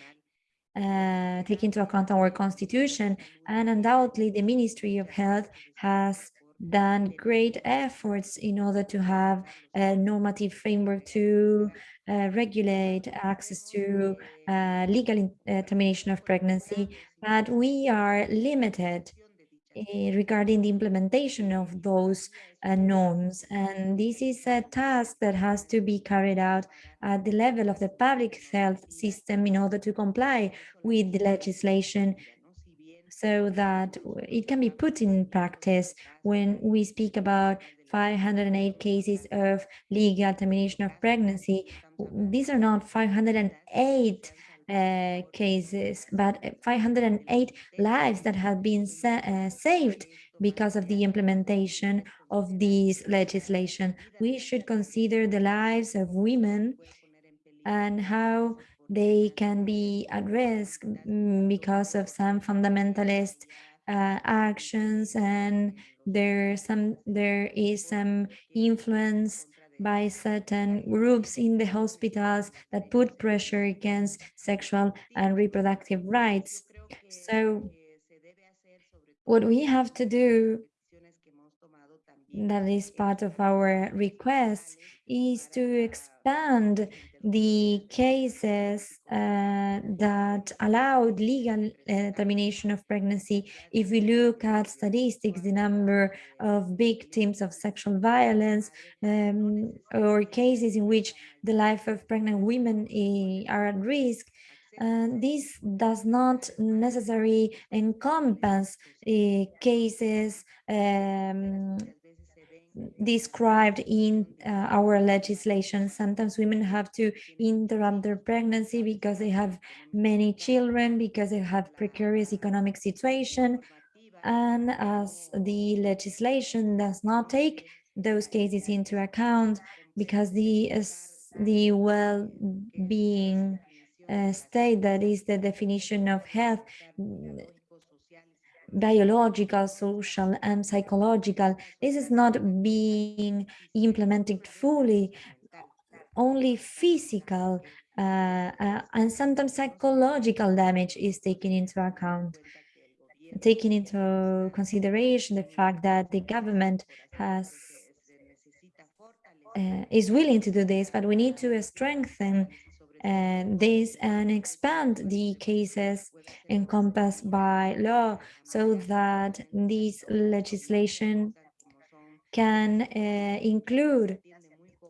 uh, take into account our constitution, and undoubtedly the Ministry of Health has done great efforts in order to have a normative framework to uh, regulate access to uh, legal uh, termination of pregnancy, but we are limited regarding the implementation of those uh, norms. And this is a task that has to be carried out at the level of the public health system in order to comply with the legislation so that it can be put in practice when we speak about 508 cases of legal termination of pregnancy. These are not 508 uh, cases, but uh, 508 lives that have been sa- uh, saved because of the implementation of this legislation. We should consider the lives of women and how they can be at risk mm, because of some fundamentalist uh, actions and there some there is some influence by certain groups in the hospitals that put pressure against sexual and reproductive rights. So what we have to do that is part of our request is to expand the cases uh, that allowed legal uh, termination of pregnancy. If we look at statistics, the number of victims of sexual violence um, or cases in which the life of pregnant women eh, are at risk, and this does not necessarily encompass uh, cases um, described in uh, our legislation. Sometimes women have to interrupt their pregnancy because they have many children, because they have precarious economic situation. And as the legislation does not take those cases into account because the, the well-being uh, state that is the definition of health biological, social, and psychological. This is not being implemented fully, only physical uh, uh, and sometimes psychological damage is taken into account. Taking into consideration the fact that the government has uh, is willing to do this, but we need to strengthen uh, this and expand the cases encompassed by law so that this legislation can uh, include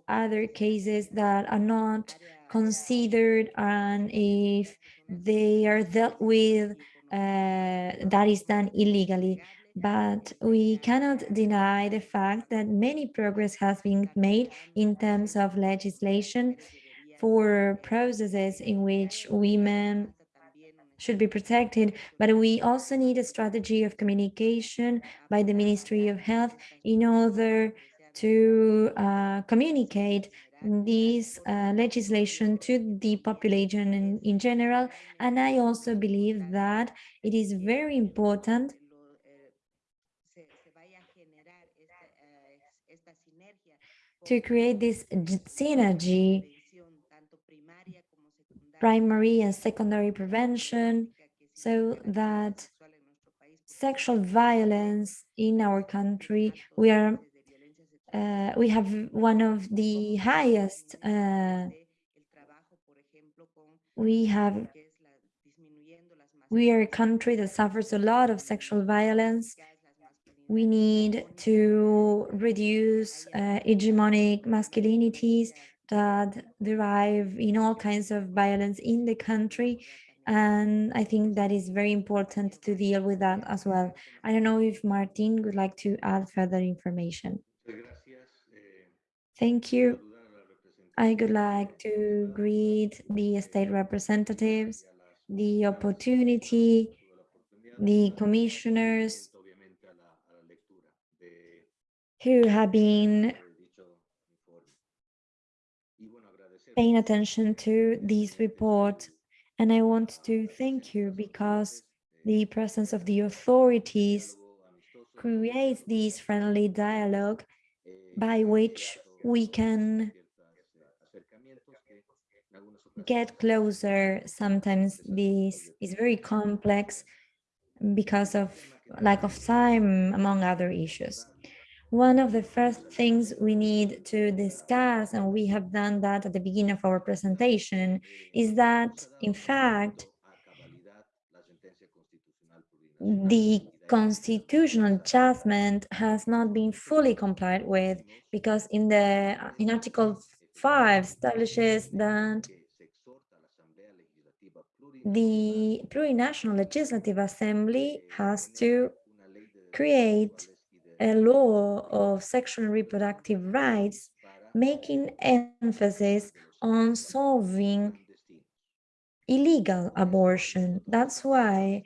other cases that are not considered and if they are dealt with uh, that is done illegally. But we cannot deny the fact that many progress has been made in terms of legislation for processes in which women should be protected, but we also need a strategy of communication by the Ministry of Health in order to uh, communicate this uh, legislation to the population in, in general. And I also believe that it is very important to create this synergy primary and secondary prevention so that sexual violence in our country we are uh, we have one of the highest uh, we have we are a country that suffers a lot of sexual violence. We need to reduce uh, hegemonic masculinities that derive in all kinds of violence in the country. And I think that is very important to deal with that as well. I don't know if Martin would like to add further information. Thank you. I would like to greet the state representatives, the opportunity, the commissioners who have been paying attention to this report. And I want to thank you because the presence of the authorities creates this friendly dialogue by which we can get closer. Sometimes this is very complex because of lack of time, among other issues. One of the first things we need to discuss, and we have done that at the beginning of our presentation, is that, in fact, the constitutional judgment has not been fully complied with because in the in Article 5 establishes that the plurinational legislative assembly has to create a law of sexual and reproductive rights, making emphasis on solving illegal abortion. That's why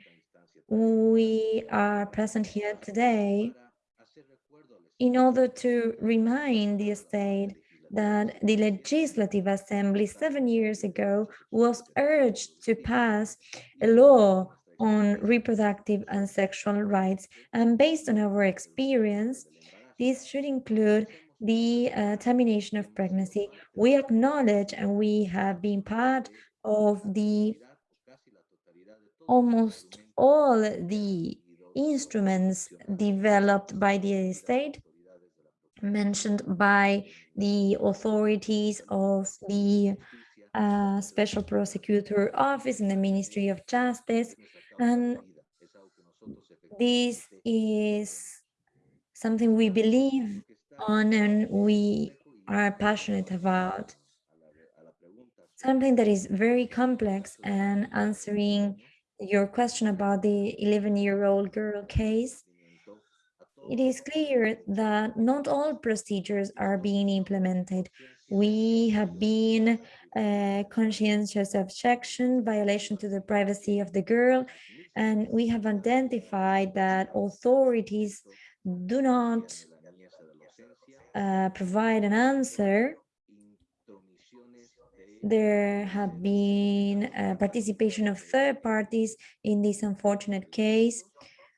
we are present here today in order to remind the state that the Legislative Assembly seven years ago was urged to pass a law on reproductive and sexual rights. And based on our experience, this should include the uh, termination of pregnancy. We acknowledge and we have been part of the almost all the instruments developed by the state mentioned by the authorities of the uh, Special Prosecutor Office in the Ministry of Justice. And this is something we believe on and we are passionate about. Something that is very complex and answering your question about the 11-year-old girl case, it is clear that not all procedures are being implemented. We have been conscientious objection, violation to the privacy of the girl, and we have identified that authorities do not uh, provide an answer there have been uh, participation of third parties in this unfortunate case.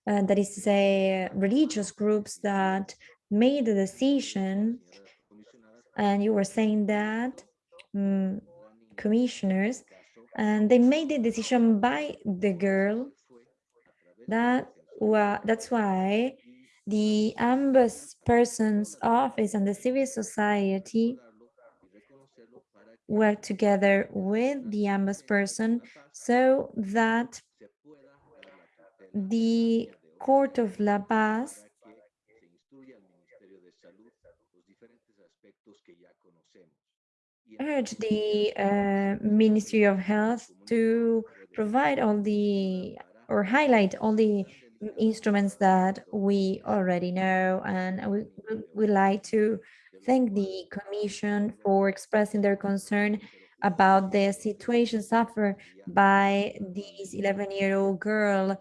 Uh, that is to say, religious groups that made the decision, and you were saying that, um, commissioners, and they made the decision by the girl. That that's why the ombudsperson's office and the civil society work together with the ombudsperson so that the Court of La Paz urge the uh, Ministry of Health to provide all the or highlight all the instruments that we already know and we would like to thank the Commission for expressing their concern about the situation suffered by this 11-year-old girl.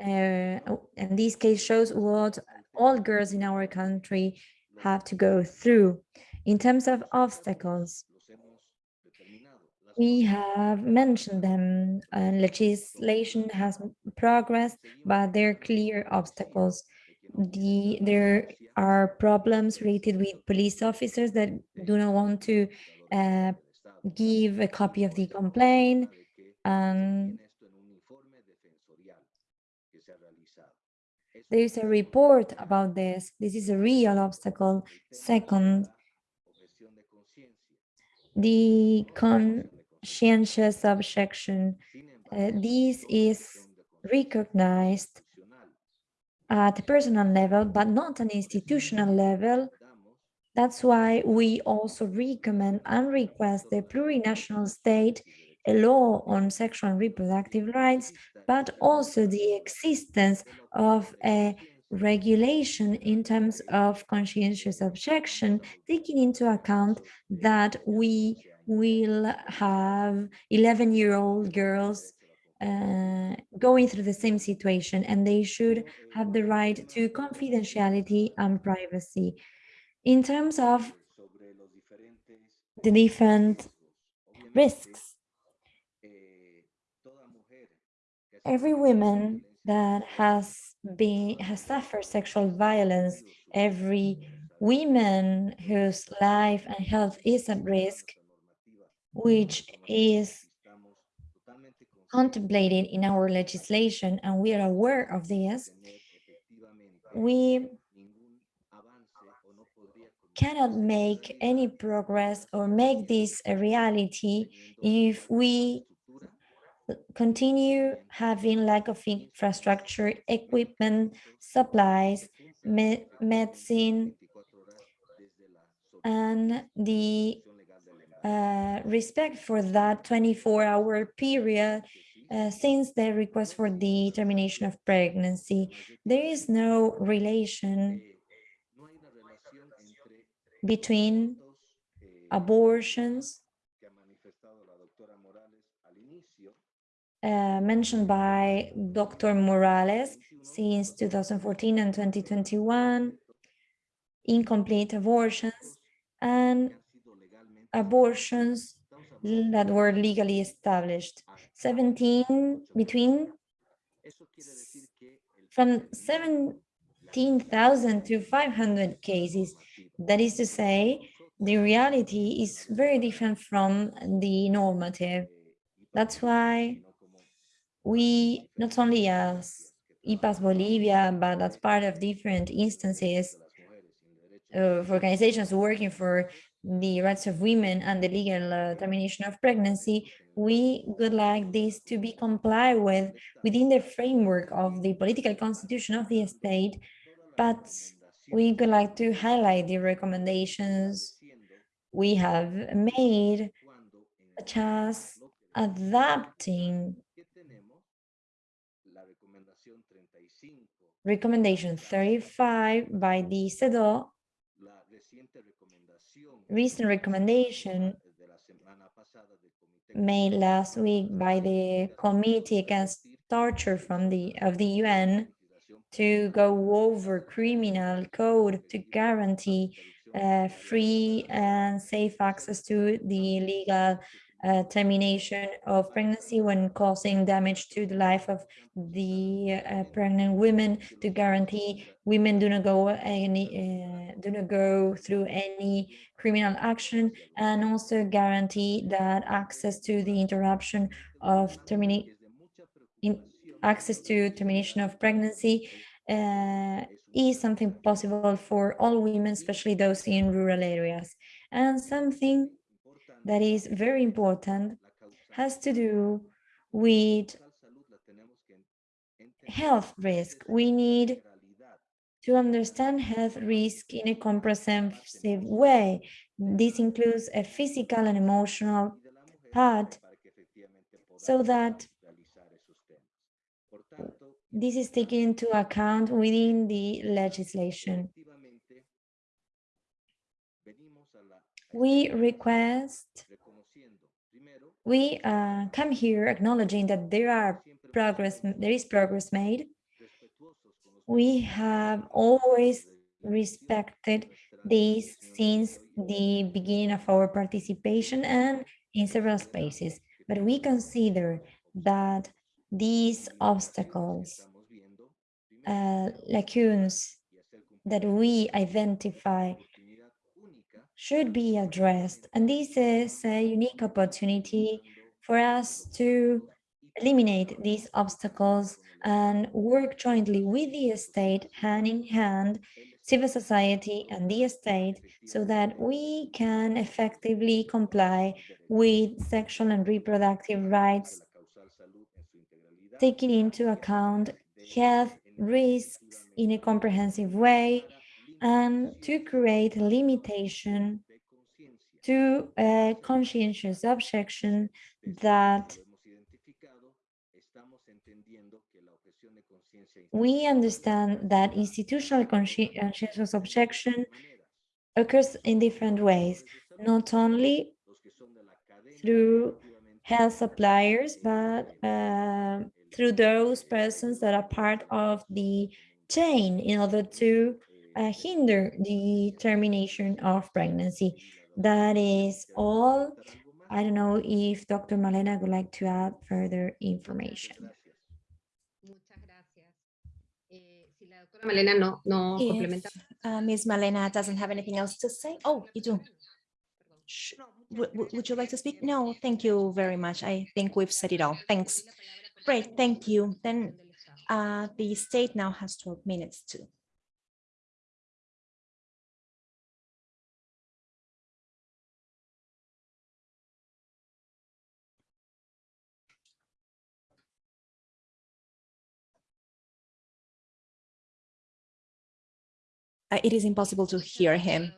Uh, and this case shows what all girls in our country have to go through. In terms of obstacles, we have mentioned them and legislation has progressed, but there are clear obstacles. The, there are problems related with police officers that do not want to uh, give a copy of the complaint. And there is a report about this. This is a real obstacle. Second, the conscientious objection. Uh, this is recognized at personal level, but not an institutional level. That's why we also recommend and request the plurinational state a law on sexual and reproductive rights, but also the existence of a regulation in terms of conscientious objection, taking into account that we will have 11-year-old girls uh, going through the same situation and they should have the right to confidentiality and privacy. In terms of the different risks, every woman that has been has suffered sexual violence, every woman whose life and health is at risk, which is contemplated in our legislation and we are aware of this, we cannot make any progress or make this a reality if we continue having lack of infrastructure, equipment, supplies, me medicine, and the uh, respect for that 24-hour period uh, since the request for the termination of pregnancy. There is no relation between abortions uh, mentioned by Dr. Morales since 2014 and 2021, incomplete abortions, and abortions that were legally established. 17 between from 17,000 to 500 cases. That is to say, the reality is very different from the normative. That's why we, not only as IPAS Bolivia, but as part of different instances of organizations working for the rights of women and the legal uh, termination of pregnancy, we would like this to be complied with within the framework of the political constitution of the state, but we would like to highlight the recommendations we have made, such as adapting recommendation 35 by the CEDAW recent recommendation made last week by the Committee Against Torture from the of the UN to go over criminal code to guarantee uh, free and safe access to the legal uh, termination of pregnancy when causing damage to the life of the uh, pregnant women to guarantee women do not go any uh, do not go through any criminal action and also guarantee that access to the interruption of terminate in access to termination of pregnancy uh, is something possible for all women, especially those in rural areas, and something that is very important has to do with health risk. We need to understand health risk in a comprehensive way. This includes a physical and emotional part so that this is taken into account within the legislation. We request, we uh, come here acknowledging that there are progress, there is progress made. We have always respected this since the beginning of our participation and in several spaces, but we consider that these obstacles, uh, lacunes that we identify should be addressed. And this is a unique opportunity for us to eliminate these obstacles and work jointly with the state, hand in hand, civil society and the state, so that we can effectively comply with sexual and reproductive rights, taking into account health risks in a comprehensive way, and to create limitation to a conscientious objection that we understand that institutional conscientious objection occurs in different ways, not only through health suppliers, but uh, through those persons that are part of the chain in order to uh, hinder the termination of pregnancy. That is all. I don't know if Dr. Malena would like to add further information. Malena no, no If, complementa. uh, Ms. Malena doesn't have anything else to say. Oh, you do. Would, would- would you like to speak? No, thank you very much. I think we've said it all. Thanks. Great, thank you. Then uh, the state now has 12 minutes to Uh, it is impossible to hear him.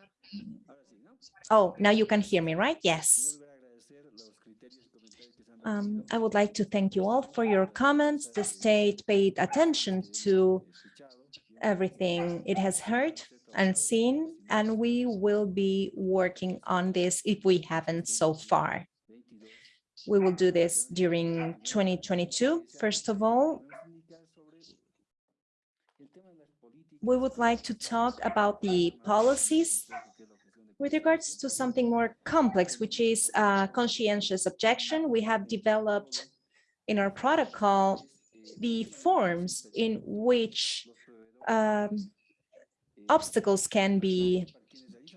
Oh, now you can hear me, right? Yes. Um, I would like to thank you all for your comments. The state paid attention to everything it has heard and seen, and we will be working on this if we haven't so far. We will do this during 2022. First of all, we would like to talk about the policies with regards to something more complex, which is uh, conscientious objection. We have developed in our protocol the forms in which um, obstacles can be,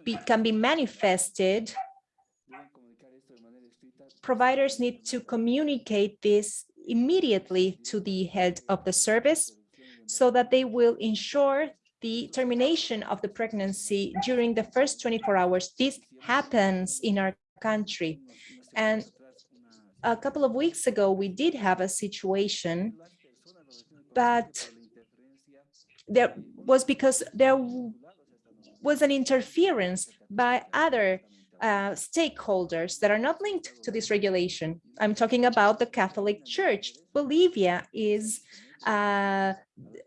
be can be manifested providers need to communicate this immediately to the head of the service so that they will ensure the termination of the pregnancy during the first 24 hours. This happens in our country. And a couple of weeks ago, we did have a situation, but there was because there was an interference by other uh, stakeholders that are not linked to this regulation. I'm talking about the Catholic Church. Bolivia is uh,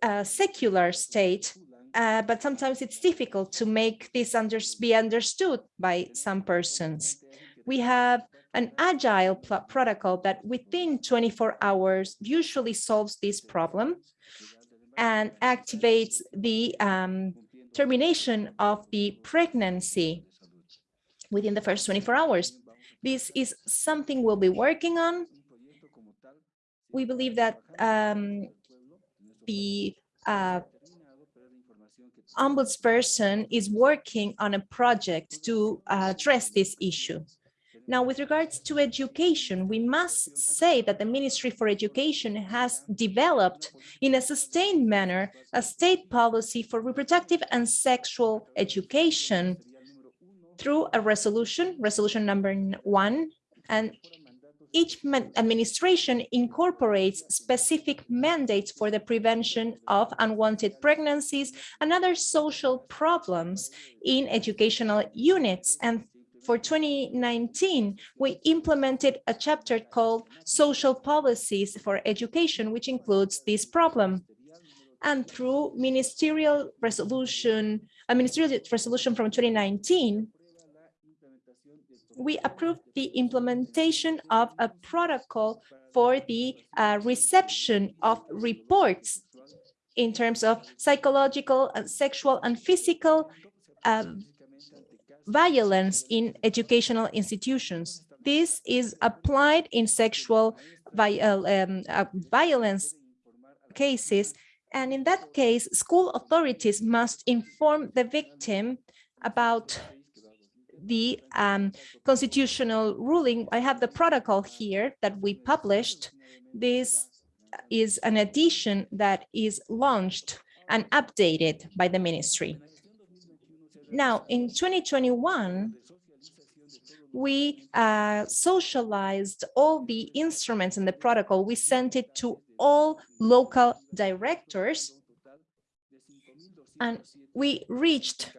a secular state, uh, but sometimes it's difficult to make this under be understood by some persons. We have an agile protocol that within 24 hours usually solves this problem and activates the um, termination of the pregnancy within the first 24 hours. This is something we'll be working on. We believe that um, the uh, ombudsperson is working on a project to uh, address this issue. Now, with regards to education, we must say that the Ministry for Education has developed in a sustained manner a state policy for reproductive and sexual education through a resolution, resolution number one, and each administration incorporates specific mandates for the prevention of unwanted pregnancies and other social problems in educational units. And for 2019, we implemented a chapter called Social Policies for Education, which includes this problem. And through ministerial resolution, a ministerial resolution from 2019, we approved the implementation of a protocol for the uh, reception of reports in terms of psychological, and sexual, and physical uh, violence in educational institutions. This is applied in sexual vi um, uh, violence cases, and in that case, school authorities must inform the victim about the um, constitutional ruling. I have the protocol here that we published. This is an edition that is launched and updated by the ministry. Now, in 2021, we uh, socialized all the instruments in the protocol. We sent it to all local directors and we reached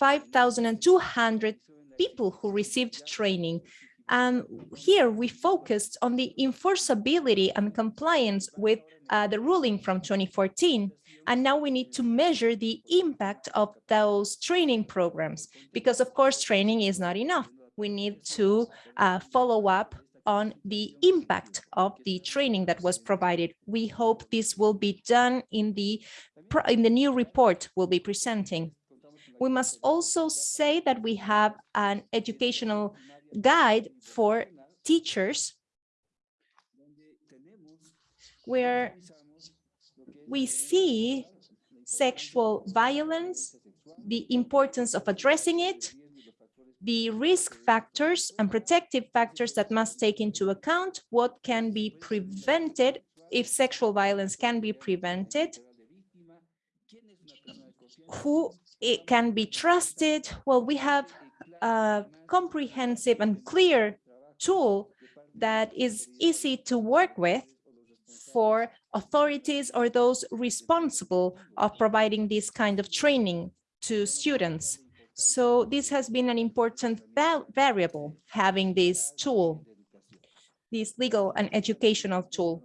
5,200 people who received training. And here we focused on the enforceability and compliance with uh, the ruling from 2014. And now we need to measure the impact of those training programs, because of course, training is not enough. We need to uh, follow up on the impact of the training that was provided. We hope this will be done in the in the new report we'll be presenting. We must also say that we have an educational guide for teachers. Where we see sexual violence, the importance of addressing it, the risk factors and protective factors that must take into account what can be prevented if sexual violence can be prevented, who it can be trusted. Well, we have a comprehensive and clear tool that is easy to work with for authorities or those responsible of providing this kind of training to students. So this has been an important variable, having this tool, this legal and educational tool.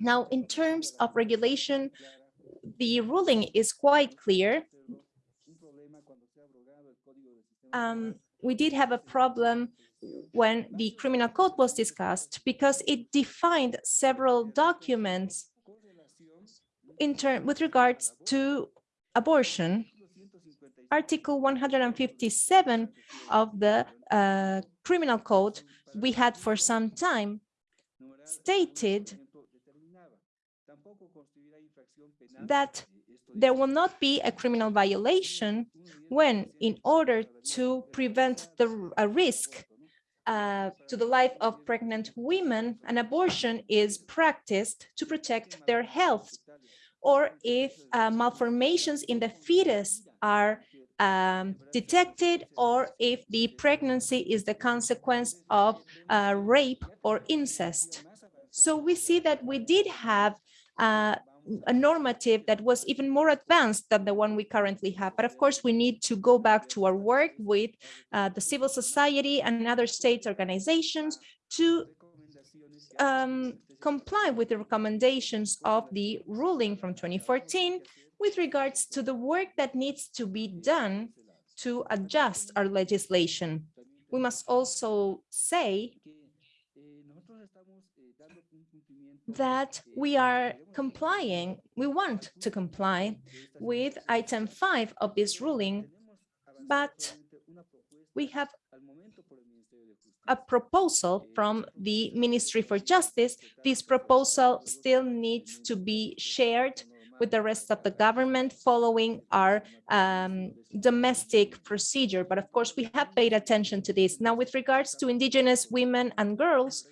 Now, in terms of regulation, the ruling is quite clear. Um, we did have a problem when the criminal code was discussed because it defined several documents in turn with regards to abortion. Article 157 of the uh, criminal code we had for some time stated that there will not be a criminal violation when, in order to prevent the a risk uh, to the life of pregnant women, an abortion is practiced to protect their health, or if uh, malformations in the fetus are um, detected, or if the pregnancy is the consequence of uh, rape or incest. So we see that we did have uh, a normative that was even more advanced than the one we currently have. But of course, we need to go back to our work with uh, the civil society and other state organizations to um, comply with the recommendations of the ruling from 2014 with regards to the work that needs to be done to adjust our legislation. We must also say that we are complying, we want to comply with item five of this ruling, but we have a proposal from the Ministry for Justice. This proposal still needs to be shared with the rest of the government following our um, domestic procedure. But of course, we have paid attention to this. Now, with regards to indigenous women and girls,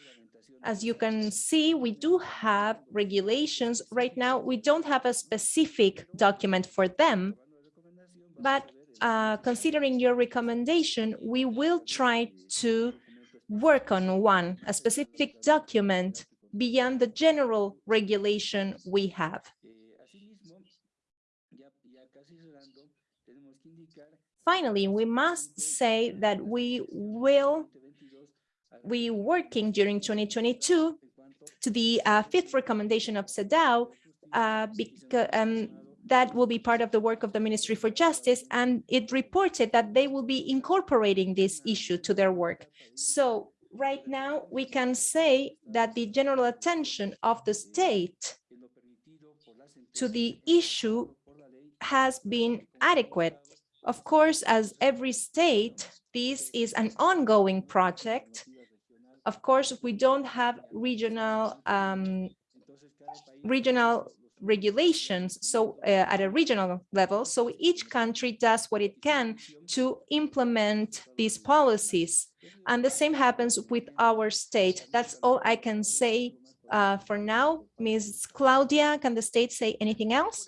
as you can see, we do have regulations. Right now, we don't have a specific document for them, but uh, considering your recommendation, we will try to work on one, a specific document beyond the general regulation we have. Finally, we must say that we will we working during 2022 to the uh, fifth recommendation of CEDAW, uh, um, that will be part of the work of the Ministry for Justice, and it reported that they will be incorporating this issue to their work. So right now, we can say that the general attention of the state to the issue has been adequate. Of course, as every state, this is an ongoing project of course, we don't have regional um, regional regulations so uh, at a regional level so each country does what it can to implement these policies. And the same happens with our state. That's all i can say uh, for now. Ms claudia can the state say anything else?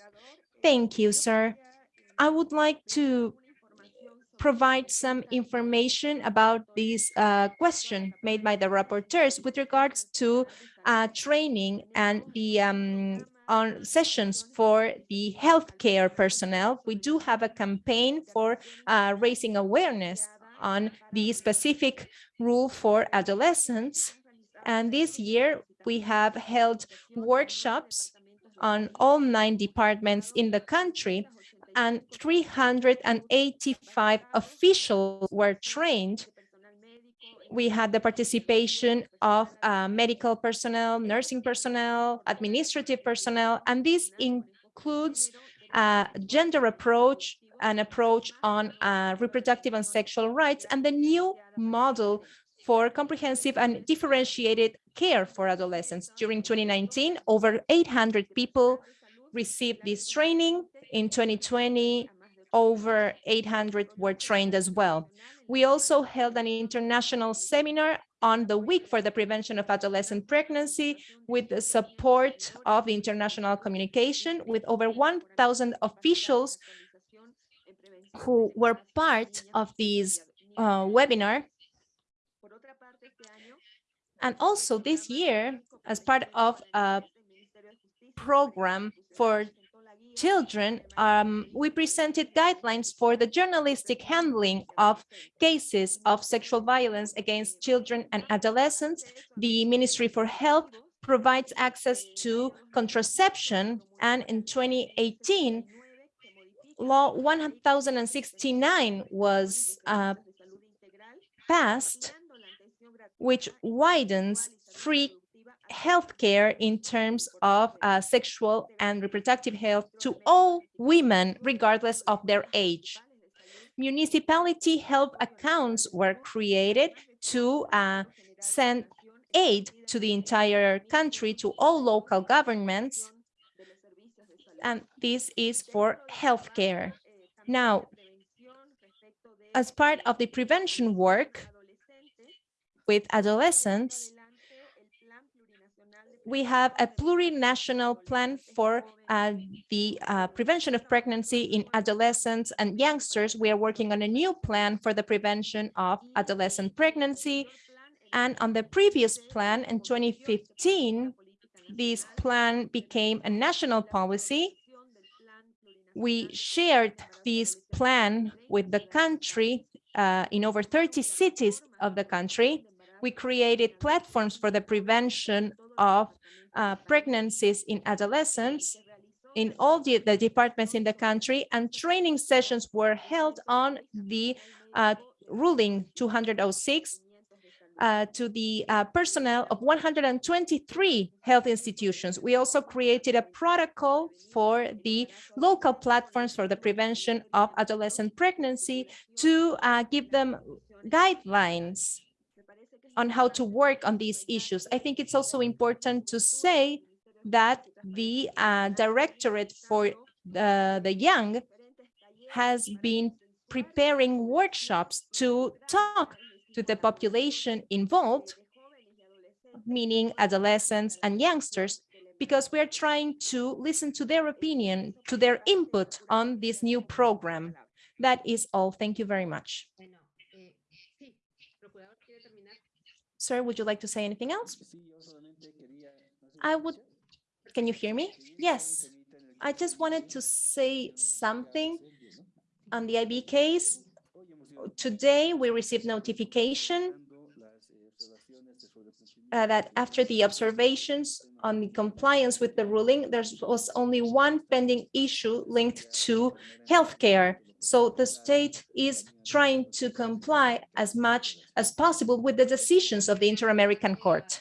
Thank you sir. I would like to provide some information about this uh, question made by the rapporteurs with regards to uh, training and the um, on sessions for the healthcare personnel. We do have a campaign for uh, raising awareness on the specific rule for adolescents. And this year we have held workshops on all nine departments in the country and 385 officials were trained. We had the participation of uh, medical personnel, nursing personnel, administrative personnel, and this includes a gender approach, an approach on uh, reproductive and sexual rights, and the new model for comprehensive and differentiated care for adolescents. During 2019, over 800 people received this training. In 2020, over 800 were trained as well. We also held an international seminar on the week for the prevention of adolescent pregnancy with the support of international communication with over 1,000 officials who were part of this uh, webinar. And also this year, as part of a program for children, um, we presented guidelines for the journalistic handling of cases of sexual violence against children and adolescents. The Ministry for Health provides access to contraception, and in 2018, Law 1069 was uh, passed, which widens free healthcare in terms of uh, sexual and reproductive health to all women, regardless of their age. Municipality health accounts were created to uh, send aid to the entire country, to all local governments. And this is for healthcare. Now, as part of the prevention work with adolescents, we have a plurinational plan for uh, the uh, prevention of pregnancy in adolescents and youngsters. We are working on a new plan for the prevention of adolescent pregnancy. And on the previous plan in 2015, this plan became a national policy. We shared this plan with the country uh, in over 30 cities of the country. We created platforms for the prevention of uh, pregnancies in adolescents in all the, the, departments in the country and training sessions were held on the uh, ruling 206 uh, to the uh, personnel of 123 health institutions. We also created a protocol for the local platforms for the prevention of adolescent pregnancy to uh, give them guidelines on how to work on these issues. I think it's also important to say that the uh, Directorate for the, the Young has been preparing workshops to talk to the population involved, meaning adolescents and youngsters, because we're trying to listen to their opinion, to their input on this new program. That is all. Thank you very much. Sir, would you like to say anything else? I would, can you hear me? Yes, I just wanted to say something on the I.V. case. Today, we received notification uh, that after the observations on the compliance with the ruling, there was only one pending issue linked to healthcare. So the state is trying to comply as much as possible with the decisions of the Inter-American Court.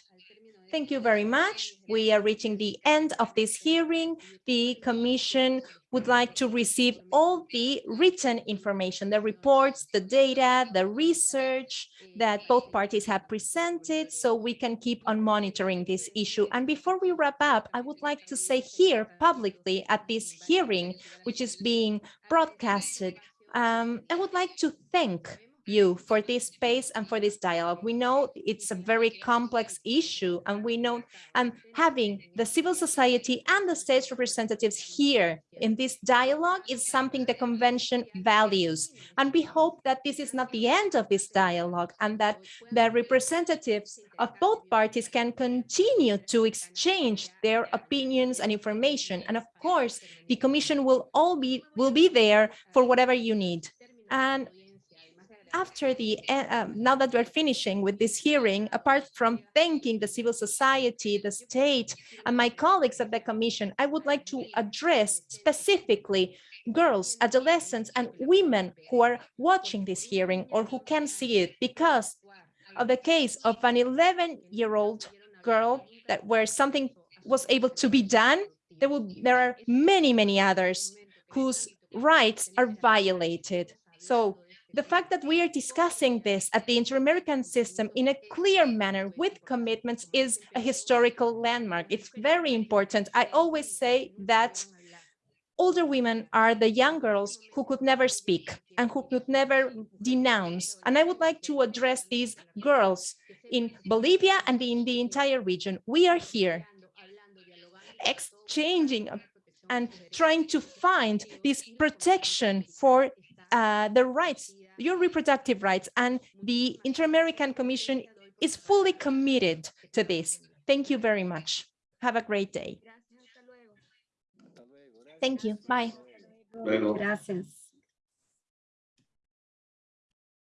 Thank you very much. We are reaching the end of this hearing. The Commission would like to receive all the written information, the reports, the data, the research that both parties have presented so we can keep on monitoring this issue. And before we wrap up, I would like to say here publicly at this hearing, which is being broadcasted, um, I would like to thank you for this space and for this dialogue. We know it's a very complex issue and we know and having the civil society and the state's representatives here in this dialogue is something the convention values. And we hope that this is not the end of this dialogue and that the representatives of both parties can continue to exchange their opinions and information. And of course, the commission will all be will be there for whatever you need. And after the uh, now that we're finishing with this hearing, apart from thanking the civil society, the state, and my colleagues at the commission, I would like to address specifically girls, adolescents, and women who are watching this hearing or who can see it because of the case of an 11-year-old girl that where something was able to be done. There will there are many, many others whose rights are violated. So the fact that we are discussing this at the Inter-American system in a clear manner with commitments is a historical landmark. It's very important. I always say that older women are the young girls who could never speak and who could never denounce. And I would like to address these girls in Bolivia and in the entire region. We are here exchanging and trying to find this protection for uh, the rights your reproductive rights and the Inter-American Commission is fully committed to this. Thank you very much. Have a great day. Thank you. Bye. Luego. Gracias.